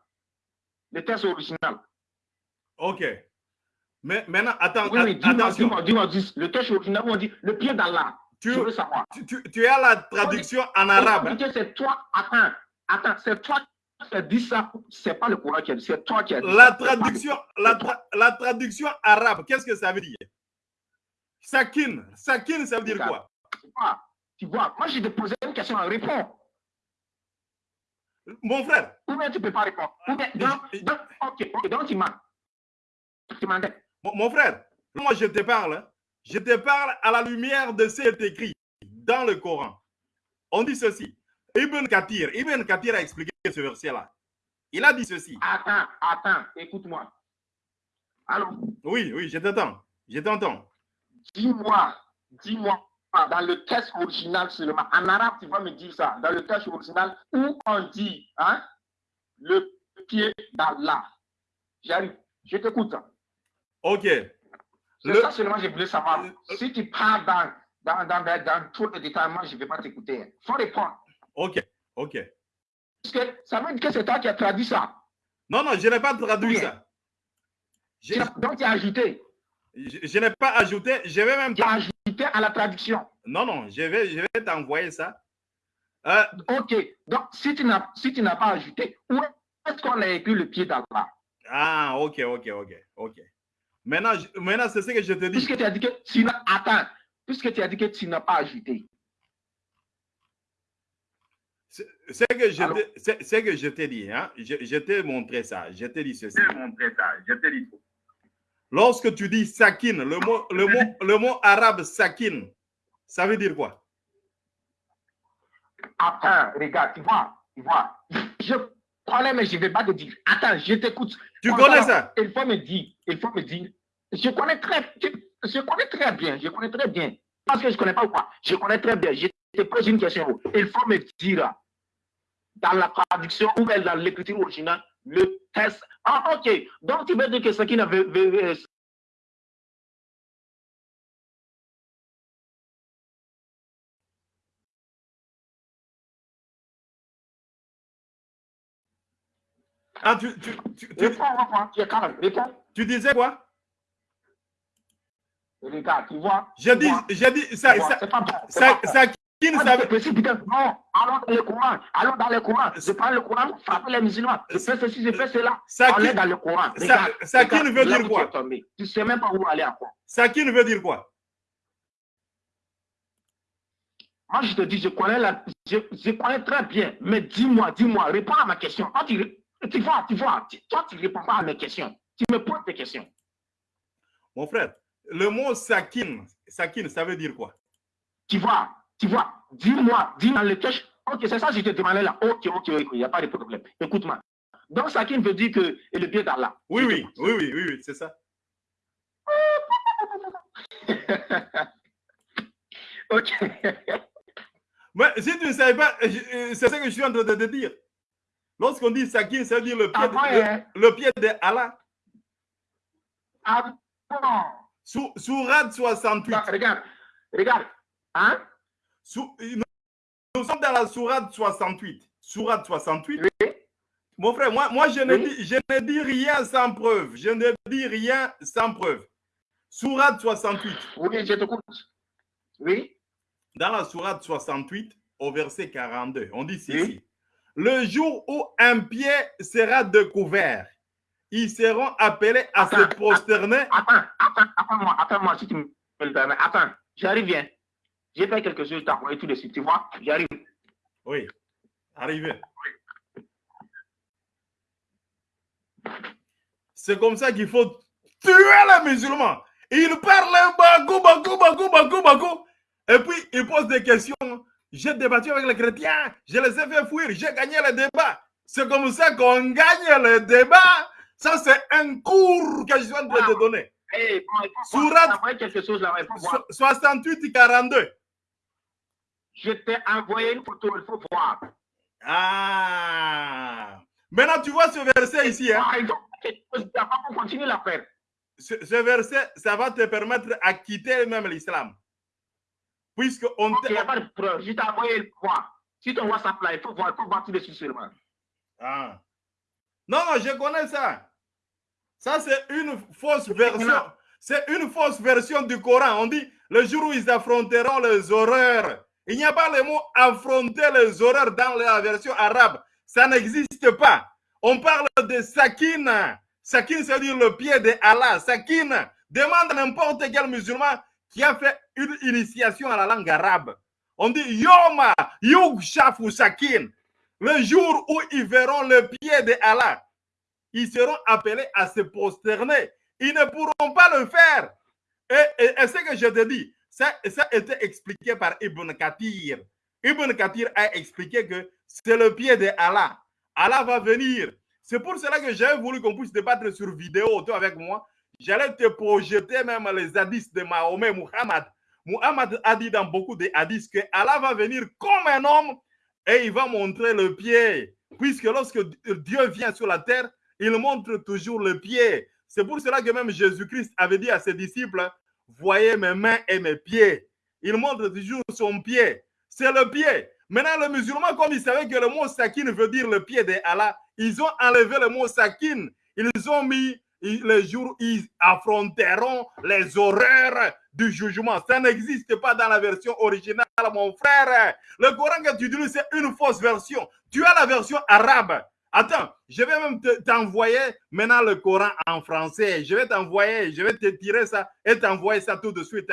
le texte original. Ok. Mais maintenant, attends, oui, oui, dis-moi, dis, le texte original, on dit le pied d'Allah. Tu, je veux savoir. Tu, tu, as la traduction en arabe. C'est toi, attends, attends, c'est toi qui as dit ça, c'est pas le Coran qui a dit, c'est toi qui as dit la Traduction, la, la traduction arabe, qu'est-ce que ça veut dire? Sakin, sakin, ça veut dire quoi? Tu vois, moi je te posé une question, réponds. Mon frère. Ou bien tu ne peux pas répondre. Ou bien, donc, donc, ok, ok, donc tu m'as. Tu m'as mon, frère, moi je te parle, hein. je te parle à la lumière de ce qui est écrit dans le Coran. On dit ceci. Ibn Kathir, Ibn Kathir a expliqué ce verset-là. Il a dit ceci. Attends, attends, écoute-moi. Allô? Oui, oui, je t'entends. Je t'entends. Dis-moi, dis-moi, dans le texte original seulement, en arabe, tu vas me dire ça, dans le texte original, où on dit, hein, le pied d'Allah. J'arrive, je t'écoute. Ok. C'est ça seulement je voulais savoir. Si tu parles dans, dans, dans, dans, tout le détail, moi, je ne vais pas t'écouter. Faut répondre. Ok, ok. Parce que ça veut dire que c'est toi qui as traduit ça. Non, non, je n'ai pas traduit ça. Donc, tu as ajouté. Je, n'ai pas ajouté, je vais même... Tu as ajouté à la traduction. Non, non, je vais, je vais t'envoyer ça. Euh, ok, donc si tu n'as si pas ajouté, où est-ce qu'on a écrit le pied d'Allah? Ah, ok, ok, ok, ok. Maintenant, maintenant c'est ce que je te dis. Puisque tu as dit que tu n'as... Attends, puisque tu as dit que tu n'as pas ajouté. C'est que je que je t'ai dit, hein? je, je t'ai montré ça, je t'ai dit ceci. Je montré ça, je t'ai dit Lorsque tu dis sakin, le mot, le mot, le mot arabe sakin, ça veut dire quoi? Attends, regarde, tu vois, tu vois, je connais, mais je ne vais pas te dire. Attends, je t'écoute. Tu connais ça? Il faut me dire, il faut me dire. Je connais très, je connais très bien, je connais très bien. Parce que je ne connais pas ou quoi? Je connais très bien. Je te pose une question. Il faut me dire dans la traduction ou dans l'écriture originale le test. Ah, ok. Donc, tu veux dire que ce qui n'avait Ah, tu, tu, tu, tu, tu disais quoi? Regarde, tu vois. J'ai dit, j'ai dit, ça, ça, ça, qui ne savait Non, allons dans le Coran. Allons dans le Coran. Je prends le Courant, frapper les musulmans. Je fais ceci, je fais cela. Ça On est dans le Coran. Regarde, ça, qui ne veut dire quoi? Tu ne sais même pas où aller à quoi. Ça qui ne veut dire quoi? Moi, je te dis, je connais, la, je, je connais très bien. Mais dis-moi, dis-moi, réponds à ma question. Toi, tu, tu vois, tu vois, toi, tu ne réponds pas à mes questions. Tu me poses des questions. Mon frère, le mot sakin, sakin, ça veut dire quoi? Tu vois, tu vois, dis-moi, dis dans le cache. Ok, c'est ça que je te demandais là. Ok, ok, ok, il n'y a pas de problème. Écoute-moi. Donc, sakin veut dire que le pied d'Allah. Oui, oui, oui, oui, oui, oui, c'est ça. ok. Mais si tu ne savais pas, c'est ce que je suis en train de te dire. Lorsqu'on dit sakin, ça veut dire le pied, ah, hein? le, pied de Allah. Ah bon? Sur, 68. regarde, regarde. Hein? Nous sommes dans la sourate 68. Sourate 68. Mon frère, moi, moi je, ne dis, je ne dis rien sans preuve. Je ne dis rien sans preuve. Sourate 68. Oui, je t'écoute. Oui. Dans la sourate 68, au verset 42, on dit ceci. Le jour où un pied sera découvert, ils seront appelés à se prosterner. Attends, attends, attends-moi, attends-moi, si tu me. Attends, j'arrive bien. J'ai fait quelque chose, t'as envoyé tout de suite, tu vois, j'arrive. Oui, arrivé. C'est comme ça qu'il faut tuer les musulmans. Ils parlent beaucoup, beaucoup, beaucoup, beaucoup, beaucoup. Et puis, ils posent des questions. J'ai débattu avec les chrétiens, je les ai fait fuir, j'ai gagné le débat. C'est comme ça qu'on gagne le débat. Ça, c'est un cours que je viens de te donner. Hey, bon, Surat 68-42. Je t'ai envoyé une photo, il faut voir. Ah. Maintenant, tu vois ce verset ici. Hein? On continue l'affaire. Ce, ce, verset, ça va te permettre à quitter même l'islam. Puisque on Il n'y a pas de preuve. Je t'ai envoyé le voir. Si ton WhatsApp là, il faut voir, il faut voir tout dessus seulement. Ah. Non, non, je connais ça. Ça, c'est une fausse version. C'est une fausse version du Coran. On dit le jour où ils affronteront les horreurs. Il n'y a pas le mot affronter les horreurs dans la version arabe. Ça n'existe pas. On parle de sakina. Sakin, c'est-à-dire le pied de Allah. Sakin, demande n'importe quel musulman qui a fait une initiation à la langue arabe. On dit Yoma, Yug Shafu Sakin. Le jour où ils verront le pied de Allah, ils seront appelés à se prosterner. Ils ne pourront pas le faire. Et, et, et ce que je te dis, ça, a été expliqué par Ibn Kathir. Ibn Kathir a expliqué que c'est le pied de Allah. Allah va venir. C'est pour cela que j'ai voulu qu'on puisse débattre sur vidéo, toi avec moi. J'allais te projeter même les hadiths de Mahomet, Muhammad. Muhammad a dit dans beaucoup de hadiths que Allah va venir comme un homme et il va montrer le pied. Puisque lorsque Dieu vient sur la terre, il montre toujours le pied. C'est pour cela que même Jésus-Christ avait dit à ses disciples, voyez mes mains et mes pieds. Il montre toujours son pied. C'est le pied. Maintenant, le musulman, comme il savait que le mot sakin veut dire le pied de Allah, ils ont enlevé le mot sakin. Ils ont mis les jours où ils affronteront les horreurs du jugement. Ça n'existe pas dans la version originale, mon frère. Le Coran que tu utilises, c'est une fausse version. Tu as la version arabe. Attends, je vais même t'envoyer maintenant le Coran en français. Je vais t'envoyer, je vais te tirer ça et t'envoyer ça tout de suite.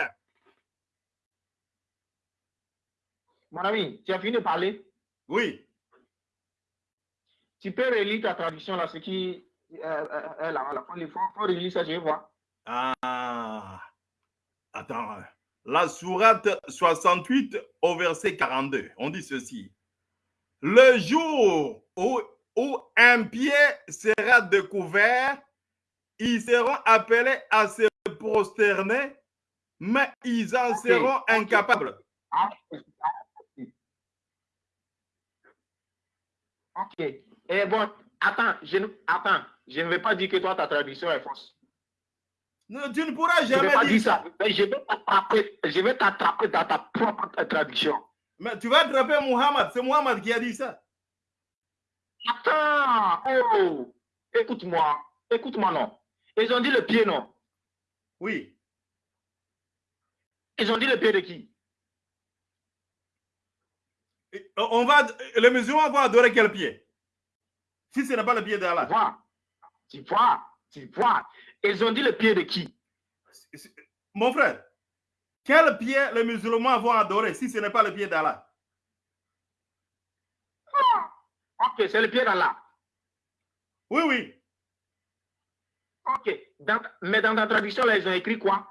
Mon ami, tu as fini de parler? Oui. Tu peux relire ta traduction là, ce qui est là, là. Il faut, faut relire ça, je vais voir. Ah. Attends. La sourate 68 au verset 42, on dit ceci. Le jour où où un pied sera découvert, ils seront appelés à se prosterner, mais ils en seront incapables. Ok. Et bon, attends, je, attends, je ne vais pas dire que toi, ta traduction est fausse. Non, tu ne pourras jamais je vais pas dire ça. Mais je vais t'attraper, je vais t'attraper dans ta propre traduction. Mais tu vas attraper Muhammad, c'est Muhammad qui a dit ça. Attends, oh, écoute-moi, écoute-moi, non. Ils ont dit le pied, non. Oui. Ils ont dit le pied de qui? On va, les musulmans vont adorer quel pied Si ce n'est pas le pied d'Allah. Tu vois, tu vois, tu vois. Ils ont dit le pied de qui? Mon frère, quel pied les musulmans vont adorer si ce n'est pas le pied d'Allah? Ok, c'est le pied d'Allah. Oui, oui. Ok, dans, mais dans ta traduction, là, ils ont écrit quoi?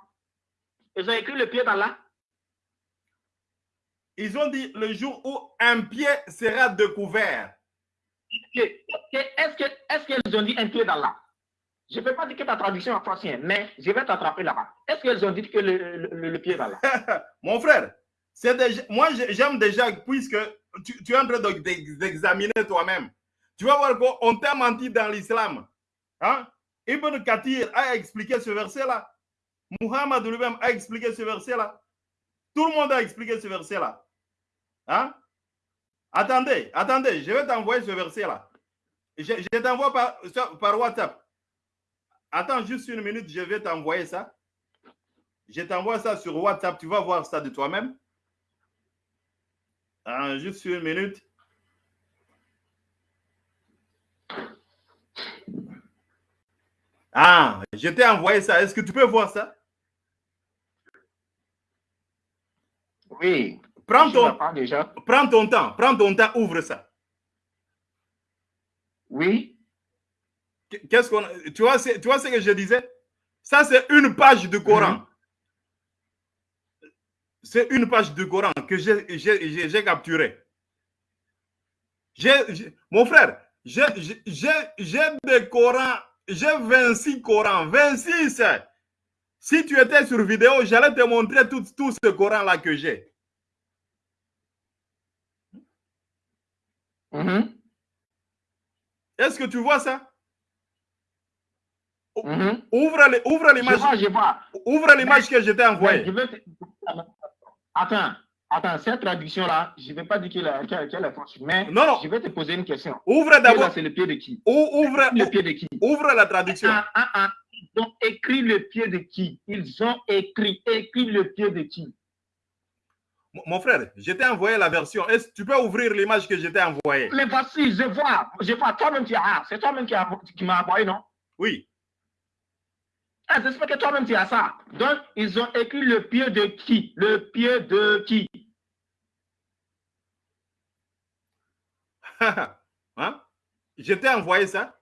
Ils ont écrit le pied d'Allah Ils ont dit le jour où un pied sera découvert. Est-ce qu'ils est qu'ils ont dit un pied d'Allah Je ne peux pas dire que ta traduction est française, mais je vais t'attraper là-bas. Est-ce qu'ils ont dit que le, le, le pied d'Allah Mon frère, déjà, moi j'aime déjà, puisque tu, es en train d'examiner toi-même. Tu vas voir qu'on t'a menti dans l'islam. Hein? Ibn Kathir a expliqué ce verset-là. Muhammad lui-même a expliqué ce verset-là. Tout le monde a expliqué ce verset-là. Hein? Attendez, attendez, je vais t'envoyer ce verset-là. Je, t'envoie par WhatsApp. Attends juste une minute, je vais t'envoyer ça. Je t'envoie ça sur WhatsApp, tu vas voir ça de toi-même. Ah, juste une minute. Ah, je t'ai envoyé ça. Est-ce que tu peux voir ça? Oui. Prends ton, déjà. prends ton temps. Prends ton temps. Ouvre ça. Oui. Qu'est-ce qu'on. Tu vois, tu vois ce que je disais? Ça, c'est une page du Coran. Mhm. C'est une page du Coran que j'ai- capturée. Mon frère, j'ai des Corans j'ai 26 Corans, 26. Si tu étais sur vidéo, j'allais te montrer tout, tout ce Coran-là que j'ai. Mhm. Est-ce que tu vois ça? Mhm. Ouvre l'image. Ouvre l'image que je t'ai envoyée. je vais te- Attends, attends, cette traduction-là, je ne vais pas dire qu'elle est- fausse, mais Non, non. je vais te poser une question. Ouvre d'abord. c'est le pied de qui? Ou- Ouvre, Le pied de qui? ouvre la traduction. Ah, ah, ah. Ils ont écrit le pied de qui? Ils ont écrit, écrit le pied de qui? Mon- frère, je t'ai envoyé la version. Est-ce que tu peux ouvrir l'image que je t'ai envoyée? Mais voici, je vois, je vois, toi-même tu as, ah, c'est toi-même qui, qui m'as envoyé, non? Oui. Ah, J'espère que toi-même tu as ça. Donc, ils ont écrit le pied de qui? Le pied de qui? Hein? Je t'ai envoyé ça.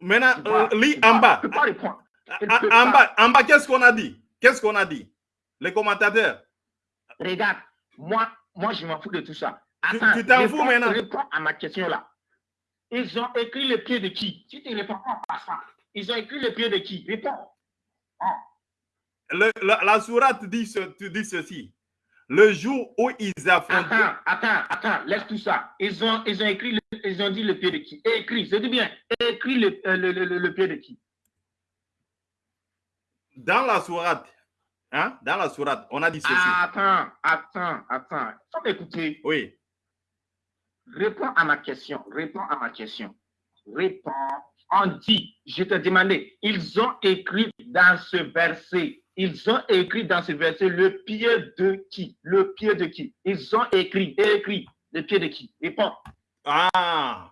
Maintenant, vois, euh, lis en bas. tu peux pas répondre. Tu En, bas, en bas, qu'est-ce qu'on a dit? Qu'est-ce qu'on a dit? Les commentateurs. Regarde, moi, moi je m'en fous de tout ça. Tu- Attends, tu t'en fous maintenant? Réponds à ma question là. Ils ont écrit le pied de qui? Si tu ne réponds pas, on passe pas. Ils ont écrit le pied de qui? Réponds. Le- la, la sourate dit, ce, ceci. Le jour où ils affrontaient. Attends, attends, attends, laisse tout ça. Ils ont, ils ont écrit, le- ils ont dit le pied de qui? Écrit, je dis bien, écrit le, euh, le, le- le- le pied de qui? Dans la sourate, hein? Dans la sourate, on a dit ceci. Attends, attends, attends. Faut m'écouter. Oui. Réponds à ma question. Réponds à ma question. Réponds. On dit, je te demandais, ils ont écrit dans ce verset, ils ont écrit dans ce verset le pied de qui? Le pied de qui? Ils ont écrit, écrit le pied de qui? Réponds. Ah.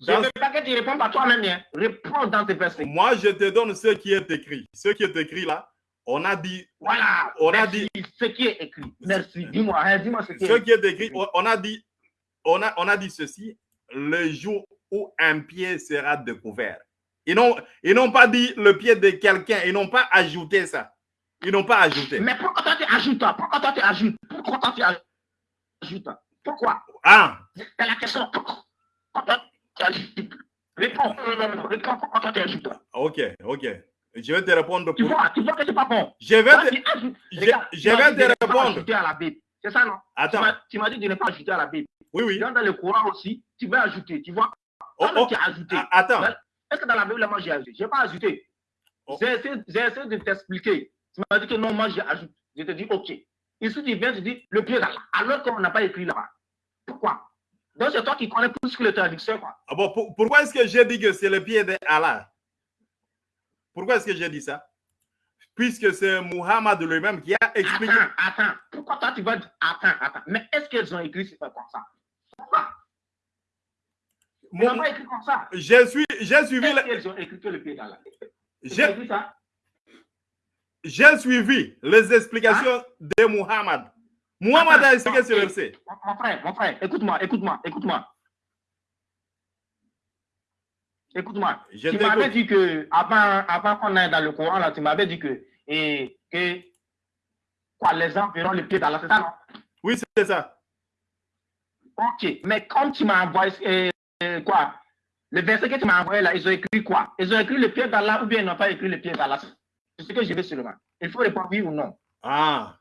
Je ne veux pas que tu répondes par toi-même. hein. Réponds dans ce verset. Moi, je te donne ce qui est écrit. Ce qui est écrit là, on a dit, Voilà. On a Merci. ce qui est écrit. Merci. Dis-moi, hein, dis-moi ce qui ce est qui est écrit, on on a dit, on a, on a dit ceci, le jour où un pied sera découvert. Ils n'ont, ils n'ont pas dit le pied de quelqu'un, ils n'ont pas ajouté ça. Ils n'ont pas ajouté. Mais pourquoi toi tu ajoutes Pourquoi toi tu ajoutes? Pourquoi toi tu ajoutes Pourquoi? Ah, C'est la question. Pourquoi toi tu ajoutes? Réponds. Réponds pourquoi toi tu ajoutes. ok, ok. Je vais te répondre. Tu vois, tu vois que c'est pas bon. Je vais Toi, te... je- Regarde, je tu m'as vais dit te de ne pas répondre. ajouter à la Bible. C'est ça, non? Attends. Tu m'as dit de ne pas ajouter à la Bible. Oui, oui. Dans le Coran aussi, tu vas ajouter. Tu vois? Oh, Toi-même, oh, tu as ajouté. ah, Attends. Est-ce que dans la Bible, moi, j'ai ajouté Je n'ai pas ajouté. Oh. J'ai essayé, de t'expliquer. Tu m'as dit que non, moi, j'ai ajouté. Je te dis, OK. Ici, tu viens, tu dis, le pied là, alors qu'on n'a pas écrit là-bas. Pourquoi? Donc, c'est toi qui connais plus que le traducteur, quoi. Ah bon, pour- pourquoi est-ce que j'ai dit que c'est le pied d'Allah Pourquoi est-ce que j'ai dit ça? Puisque c'est Muhammad lui-même qui a expliqué. Attends, attends. Pourquoi toi, tu vas dire, attends, attends. Mais est-ce qu'ils ont écrit c'est pas comme ça? Pourquoi? Ils n'ont Mon- pas écrit comme ça. J'ai suivi, j'ai suivi, le- qu'ils ont écrit le Ils ont j'ai suivi les explications de Muhammad. Muhammad a expliqué ce verset. Mon, mon frère, mon frère, écoute-moi, écoute-moi, écoute-moi. Écoute-moi. Tu m'avais dit que, avant, avant qu'on aille dans le Coran, là, tu m'avais dit que, et, que, quoi, les gens verront le pied dans la c'est ça, non? Oui, c'est ça. Ok, mais comme tu m'as envoyé, euh, euh, quoi, le verset que tu m'as envoyé là, ils ont écrit quoi? Ils ont écrit le pied d'Allah ou bien ils n'ont pas écrit le pied d'Allah? C'est ce que je veux seulement. Il faut répondre oui ou non. Ah.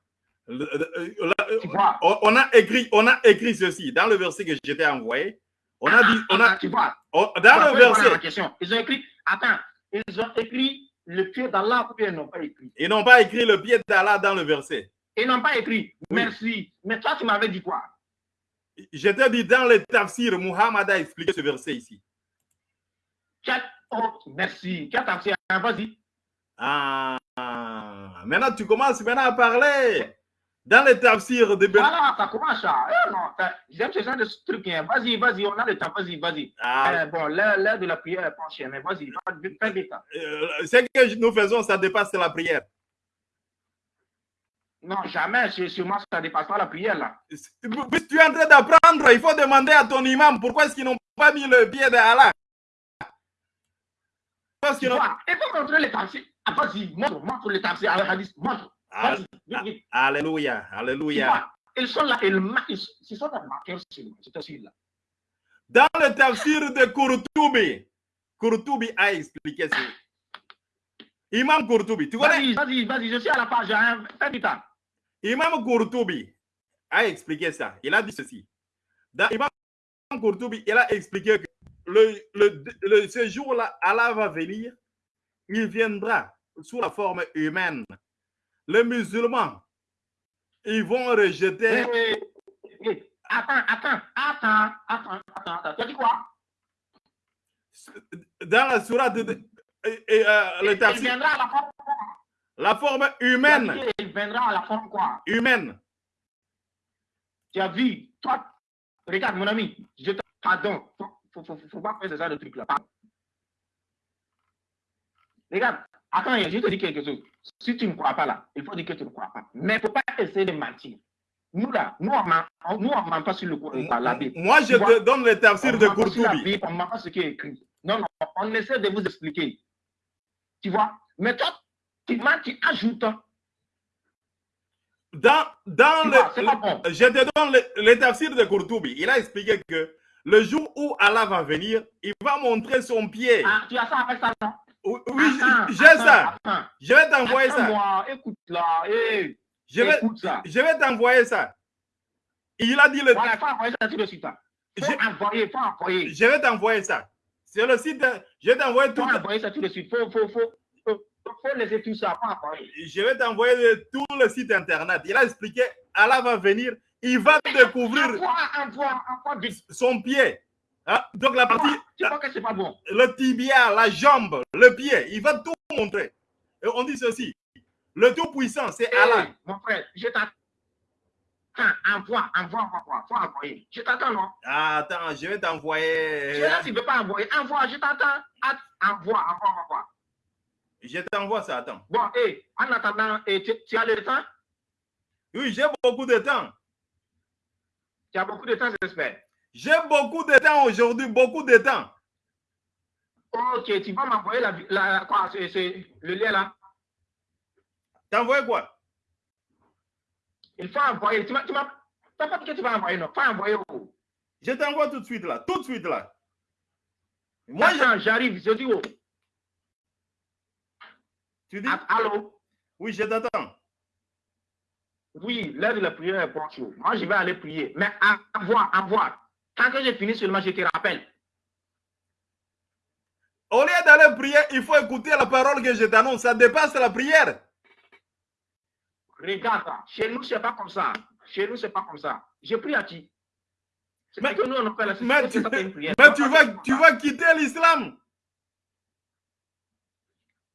Le- le- là, Tu vois? on on a écrit, on a écrit ceci dans le verset que je t'ai envoyé. On a dit, on a, Attends, tu vois? on- Tu dans le verset, question. Ils ont écrit, attends, ils ont écrit le pied d'Allah ou bien ils n'ont pas écrit? ils n'ont pas écrit le pied d'Allah dans le verset. Ils n'ont pas écrit. Oui. Merci. Mais toi, tu m'avais dit quoi? Je t'ai dit dans le tafsir, Muhammad a expliqué ce verset ici. Oh, merci. Tafsir? Hein, Vas-y. Ah, maintenant tu commences maintenant à parler. Dans le tafsir de Ben. Voilà, ça commence. Eh non, j'aime ce genre de truc. hein. Vas-y, vas-y, on a le temps. Vas-y, vas-y. Ah, Euh, bon, l'heure de la prière est penchée, mais vas-y, fais vite. hein. euh, ce que nous faisons, ça dépasse la prière. Non, jamais, chez moi, ça ne dépasse pas la prière là. Tu es en train d'apprendre, il faut demander à ton imam pourquoi est-ce qu'ils n'ont pas mis le pied d'Allah. Parce Tu qu'ils n'ont vois, il faut montrer les tafsirs. Ah, vas-y, montre, montre les tafsirs avec hadith. Montre. Ah, vite. Alléluia, Alléluia. ils sont là, ils marquent, ils sont là, marqués sur là. Dans le tafsir de Kurtubi, Kurtubi a expliqué ça. Imam Kurtubi, tu connais? Vas-y, vas-y, je suis à la page, hein. fais du temps. Imam Kurtubi a expliqué ça. Il a dit ceci. Dans Imam Kurtubi, il a expliqué que le, le, ce jour-là, Allah va venir, il viendra sous la forme humaine. Les musulmans, ils vont rejeter. Attends, attends, attends, attends, attends, Tu as dit quoi? Dans la sourate de, et, euh, le il viendra à la forme La forme humaine. Il viendra à la forme quoi? Humaine. Tu as vu, toi, regarde mon ami, je te pardon, faut, faut, faut, pas faire ce genre de truc là. Regarde, attends, je te dis quelque chose. Si tu ne crois pas là, il faut dire que tu ne crois pas. Mais il ne faut pas essayer de mentir. Nous là, nous on ne ment pas sur le, la Bible. Moi, je te donne le tafsir de Courtoubi. On ne ment pas ce qui est écrit. Non, non, on essaie de vous expliquer. Tu vois? Mais toi, tu mens, tu ajoutes. Dans, dans le, je te donne le, le tafsir de Courtoubi. Il a expliqué que le jour où Allah va venir, il va montrer son pied. Ah, tu as ça avec ça, non? Oui, j'ai ça. Je vais t'envoyer ça. Moi, écoute là. Hey, je, vais, ça. je vais t'envoyer ça. Il a dit le. Voilà, il faut envoyer ça tout de suite. Il faut envoyer, faut envoyer. Je vais t'envoyer ça. C'est le site. Je vais t'envoyer tout. Il faut envoyer ça tout de suite. Il faut, faut, faut, faut, faut laisser tout ça. Faut envoyer. Je vais t'envoyer tout le site internet. Il a expliqué Allah va venir il va découvrir son pied. Hein? Donc la partie, que pas bon? le tibia, la jambe, le pied, il va tout montrer. Et on dit ceci, le Tout-Puissant, c'est Allah. Mon frère, je t'attends. Envoie, envoie, envoie, faut envoyer. Je t'attends, non? Ah, Attends, je vais t'envoyer. Je ne veux pas envoyer. Envoie, je t'attends. Envoie, envoie, envoie. Je t'envoie ça, attends. Bon, et en attendant, tu, tu as le temps? Oui, j'ai beaucoup de temps. Tu as beaucoup de temps, j'espère. J'ai beaucoup de temps aujourd'hui, beaucoup de temps. Ok, tu vas m'envoyer la, la, quoi, le lien là? Envoyé quoi? Il faut envoyer. Tu m'as pas dit que tu vas envoyer, non. Faut envoyer où? Je t'envoie tout de suite là, tout de suite là. Moi, j'arrive, je dis où? Tu dis? Allô? Oui, je t'attends. Oui, l'heure de la prière est chose. Moi, je vais aller prier. Mais envoie, envoie. Quand que j'ai fini seulement, je te rappelle. Au lieu d'aller prier, il faut écouter la parole que je t'annonce. Ça dépasse la prière. Regarde, chez nous, ce n'est pas comme ça. Chez nous, ce n'est pas comme ça. Je prie à qui Mais, que nous, on appelle la mais, tu, mais tu, vas, tu vas quitter l'islam.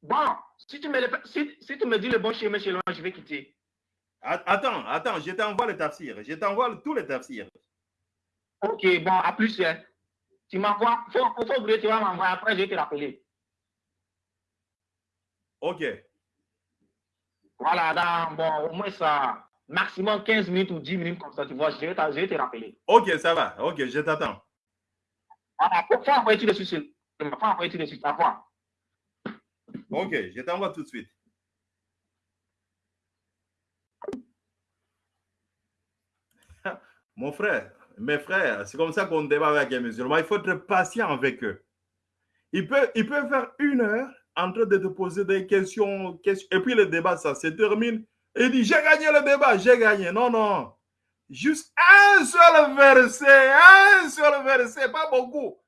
Bon, si tu, me, si, si tu me dis le bon chemin chez moi, je vais quitter. Attends, attends, je t'envoie le tafsir. Je t'envoie tous les tafsirs. Ok, bon, à plus. Hein. Tu m'envoies, faut, faut tu vas m'envoyer. Après, je vais te rappeler. Ok. Voilà, dans, bon, au moins ça, maximum 15 minutes ou 10 minutes comme ça, tu vois, je vais, te rappeler. Ok, ça va. Ok, je t'attends. Voilà, il faut envoyer tout de suite. Il faut envoyer tout de suite. Ok, je t'envoie tout de suite. Mon frère, mes frères, c'est comme ça qu'on débat avec les musulmans. Il faut être patient avec eux. Ils peuvent, ils peuvent faire une heure en train de te poser des questions, et puis le débat, ça se termine. Il dit, j'ai gagné le débat, j'ai gagné. Non, non. Juste un seul verset, un seul verset, pas beaucoup.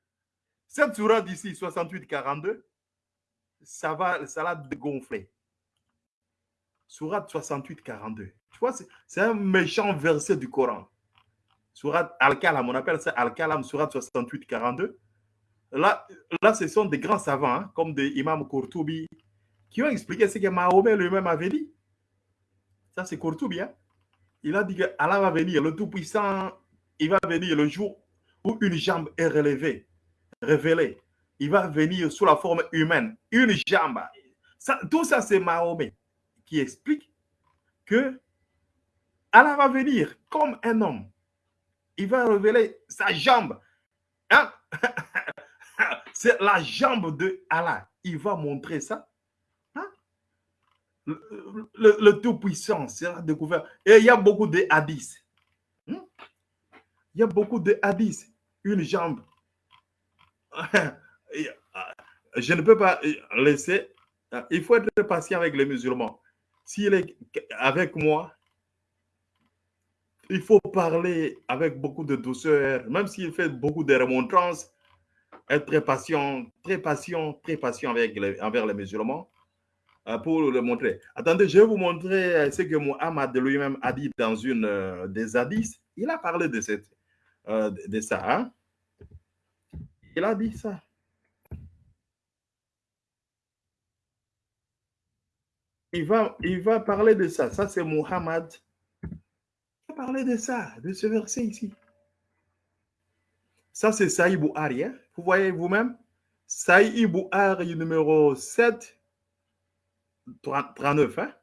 Cette sourate d'ici, 68-42, ça va, ça l'a dégonflé. Sourate 68-42. Tu vois, c'est un méchant verset du Coran. Surat Al-Kalam, on appelle ça Al-Kalam, Surat 68, 42. Là, là, ce sont des grands savants, hein, comme des imams Kourtoubi, qui ont expliqué ce que Mahomet lui-même avait dit. Ça, c'est Kourtoubi. Hein. Il a dit que Allah va venir, le Tout-Puissant, il va venir le jour où une jambe est relevée, révélée. Il va venir sous la forme humaine, une jambe. Ça, tout ça, c'est Mahomet qui explique que Allah va venir comme un homme il va révéler sa jambe. Hein? C'est la jambe de Allah. Il va montrer ça. Hein? Le, Tout-Puissant sera découvert. Et il y a beaucoup de hadiths. Hein? Il y a beaucoup de hadiths. Une jambe. je ne peux pas laisser. Il faut être patient avec les musulmans. S'il est avec moi, il faut parler avec beaucoup de douceur, même s'il fait beaucoup de remontrances, être très patient, très patient, très patient envers les musulmans euh, pour le montrer. Attendez, je vais vous montrer euh, ce que Muhammad lui-même a dit dans une euh, des hadiths. Il a parlé de, cette, de ça. Hein? Il a dit ça. Il va, il va parler de ça. Ça, c'est Muhammad. Il va parler de ça, de ce verset ici. Ça, c'est Saïd Bouhari. Hein? Vous voyez vous-même Saïd Bouhari numéro 7, 39. Hein?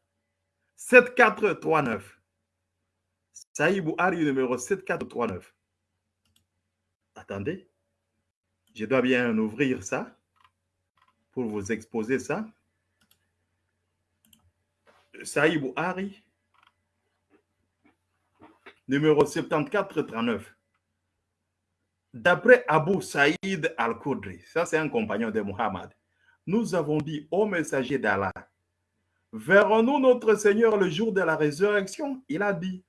7439. Saïd Bouhari numéro 7439. Attendez. Je dois bien ouvrir ça pour vous exposer ça. Saïd Bouhari, numéro 7439. D'après Abu Saïd al-Khudri, ça c'est un compagnon de Muhammad, nous avons dit au messager d'Allah, verrons-nous notre Seigneur le jour de la résurrection? Il a dit,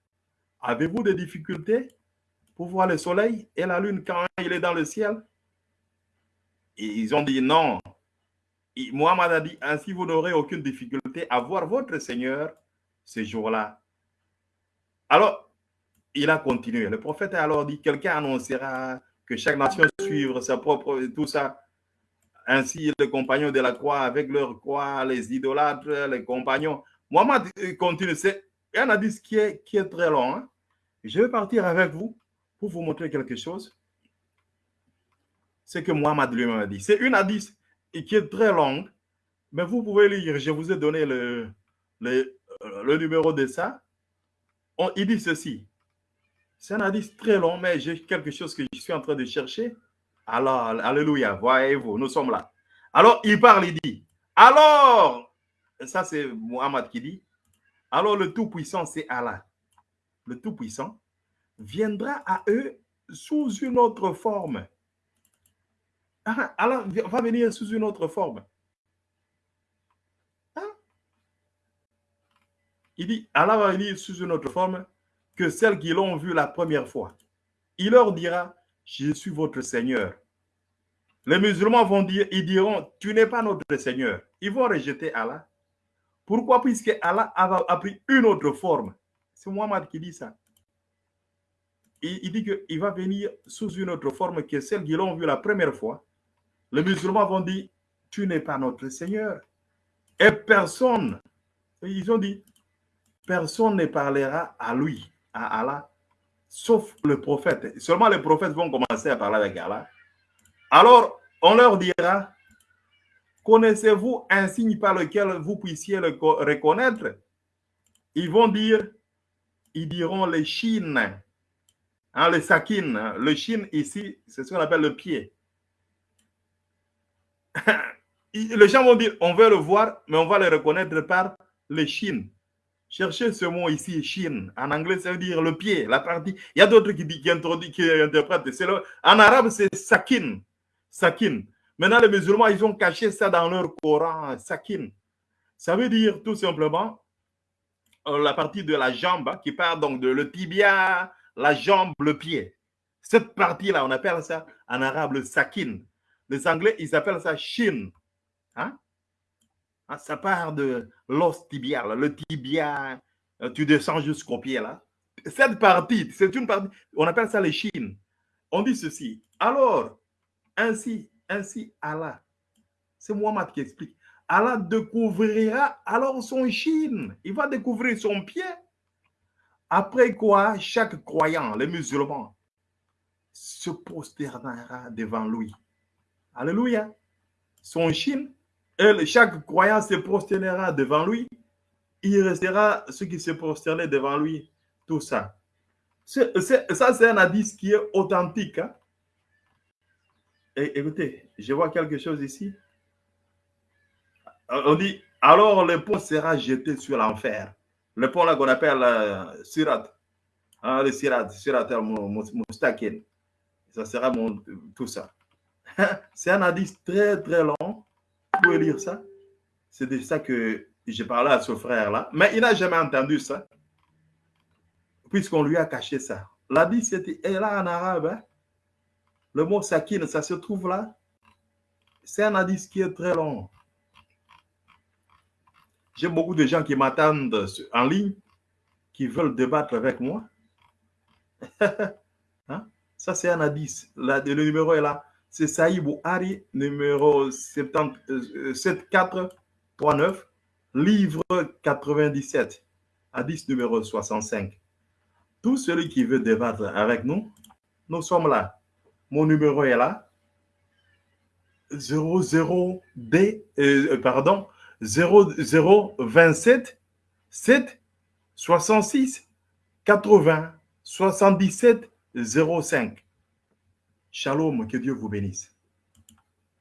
avez-vous des difficultés pour voir le soleil et la lune quand il est dans le ciel? Ils ont dit non. Muhammad a dit, ainsi vous n'aurez aucune difficulté à voir votre Seigneur ce jour-là. Alors, il a continué. Le prophète a alors dit, quelqu'un annoncera que chaque nation suive sa propre, tout ça. Ainsi, les compagnons de la croix, avec leur croix, les idolâtres, les compagnons. Muhammad continue. C'est un hadith qui est, qui est très long. Hein. Je vais partir avec vous pour vous montrer quelque chose. C'est que Muhammad lui-même a dit. C'est une hadith qui est très longue, mais vous pouvez lire. Je vous ai donné le, le, le numéro de ça. On, il dit ceci. C'est un hadith très long, mais j'ai quelque chose que je suis en train de chercher. Alors, alléluia, voyez-vous, nous sommes là. Alors, il parle, il dit, alors, ça c'est Muhammad qui dit, alors le Tout-Puissant, c'est Allah. Le Tout-Puissant viendra à eux sous une autre forme. Ah, Allah va venir sous une autre forme. Hein? Il dit, Allah va venir sous une autre forme que celles qui l'ont vu la première fois. Il leur dira, je suis votre Seigneur. Les musulmans vont dire, ils diront, tu n'es pas notre Seigneur. Ils vont rejeter Allah. Pourquoi? Puisque Allah a, pris une autre forme. C'est Muhammad qui dit ça. Il, dit qu'il va venir sous une autre forme que celle qui l'ont vu la première fois. Les musulmans vont dire, tu n'es pas notre Seigneur. Et personne, ils ont dit, personne ne parlera à lui à Allah, sauf le prophète. Seulement les prophètes vont commencer à parler avec Allah. Alors, on leur dira, connaissez-vous un signe par lequel vous puissiez le reconnaître? Ils vont dire, ils diront les chines, hein, les sakines. Le chine ici, c'est ce qu'on appelle le pied. les gens vont dire, on veut le voir, mais on va le reconnaître par les chines. Cherchez ce mot ici, Chine. En anglais, ça veut dire le pied, la partie. Il y a d'autres qui interprètent. En arabe, c'est sakin. Sakin. Maintenant, les musulmans, ils ont caché ça dans leur Coran, sakin. Ça veut dire tout simplement euh, la partie de la jambe hein, qui part donc de le tibia, la jambe, le pied. Cette partie-là, on appelle ça en arabe le sakin. Les Anglais, ils appellent ça shin. Hein? Ah, ça part de l'os tibial, le tibia, euh, tu descends jusqu'au pied là. Cette partie, c'est une partie, on appelle ça les chines. On dit ceci. Alors, ainsi, ainsi Allah, c'est Muhammad qui explique. Allah découvrira alors son chine. Il va découvrir son pied. Après quoi, chaque croyant, les musulmans, se prosternera devant lui. Alléluia. Son chine et chaque croyant se prosternera devant lui. Il restera ceux qui se prosternaient devant lui. Tout ça. ça, c'est un hadith qui est authentique. Hein. Et, écoutez, je vois quelque chose ici. On dit, alors le pont sera jeté sur l'enfer. Le pont là qu'on appelle euh, Sirat. Hein, le Sirat, Sirat al-Mustakin. Ça sera mon, tout ça. C'est un hadith très très long pouvez lire ça. C'est de ça que j'ai parlé à ce frère-là. Mais il n'a jamais entendu ça. Puisqu'on lui a caché ça. L'hadith, c'était là en arabe. Hein. Le mot sakin, ça se trouve là. C'est un hadith qui est très long. J'ai beaucoup de gens qui m'attendent en ligne, qui veulent débattre avec moi. Hein? Ça, c'est un hadith. le numéro est là. C'est Saïbou Ari, numéro 74.9, euh, livre 97, hadith numéro 65. Tout celui qui veut débattre avec nous, nous sommes là. Mon numéro est là. 00D, euh, pardon, 0027 7 66 80 77 05. Shalom, que Dieu vous bénisse.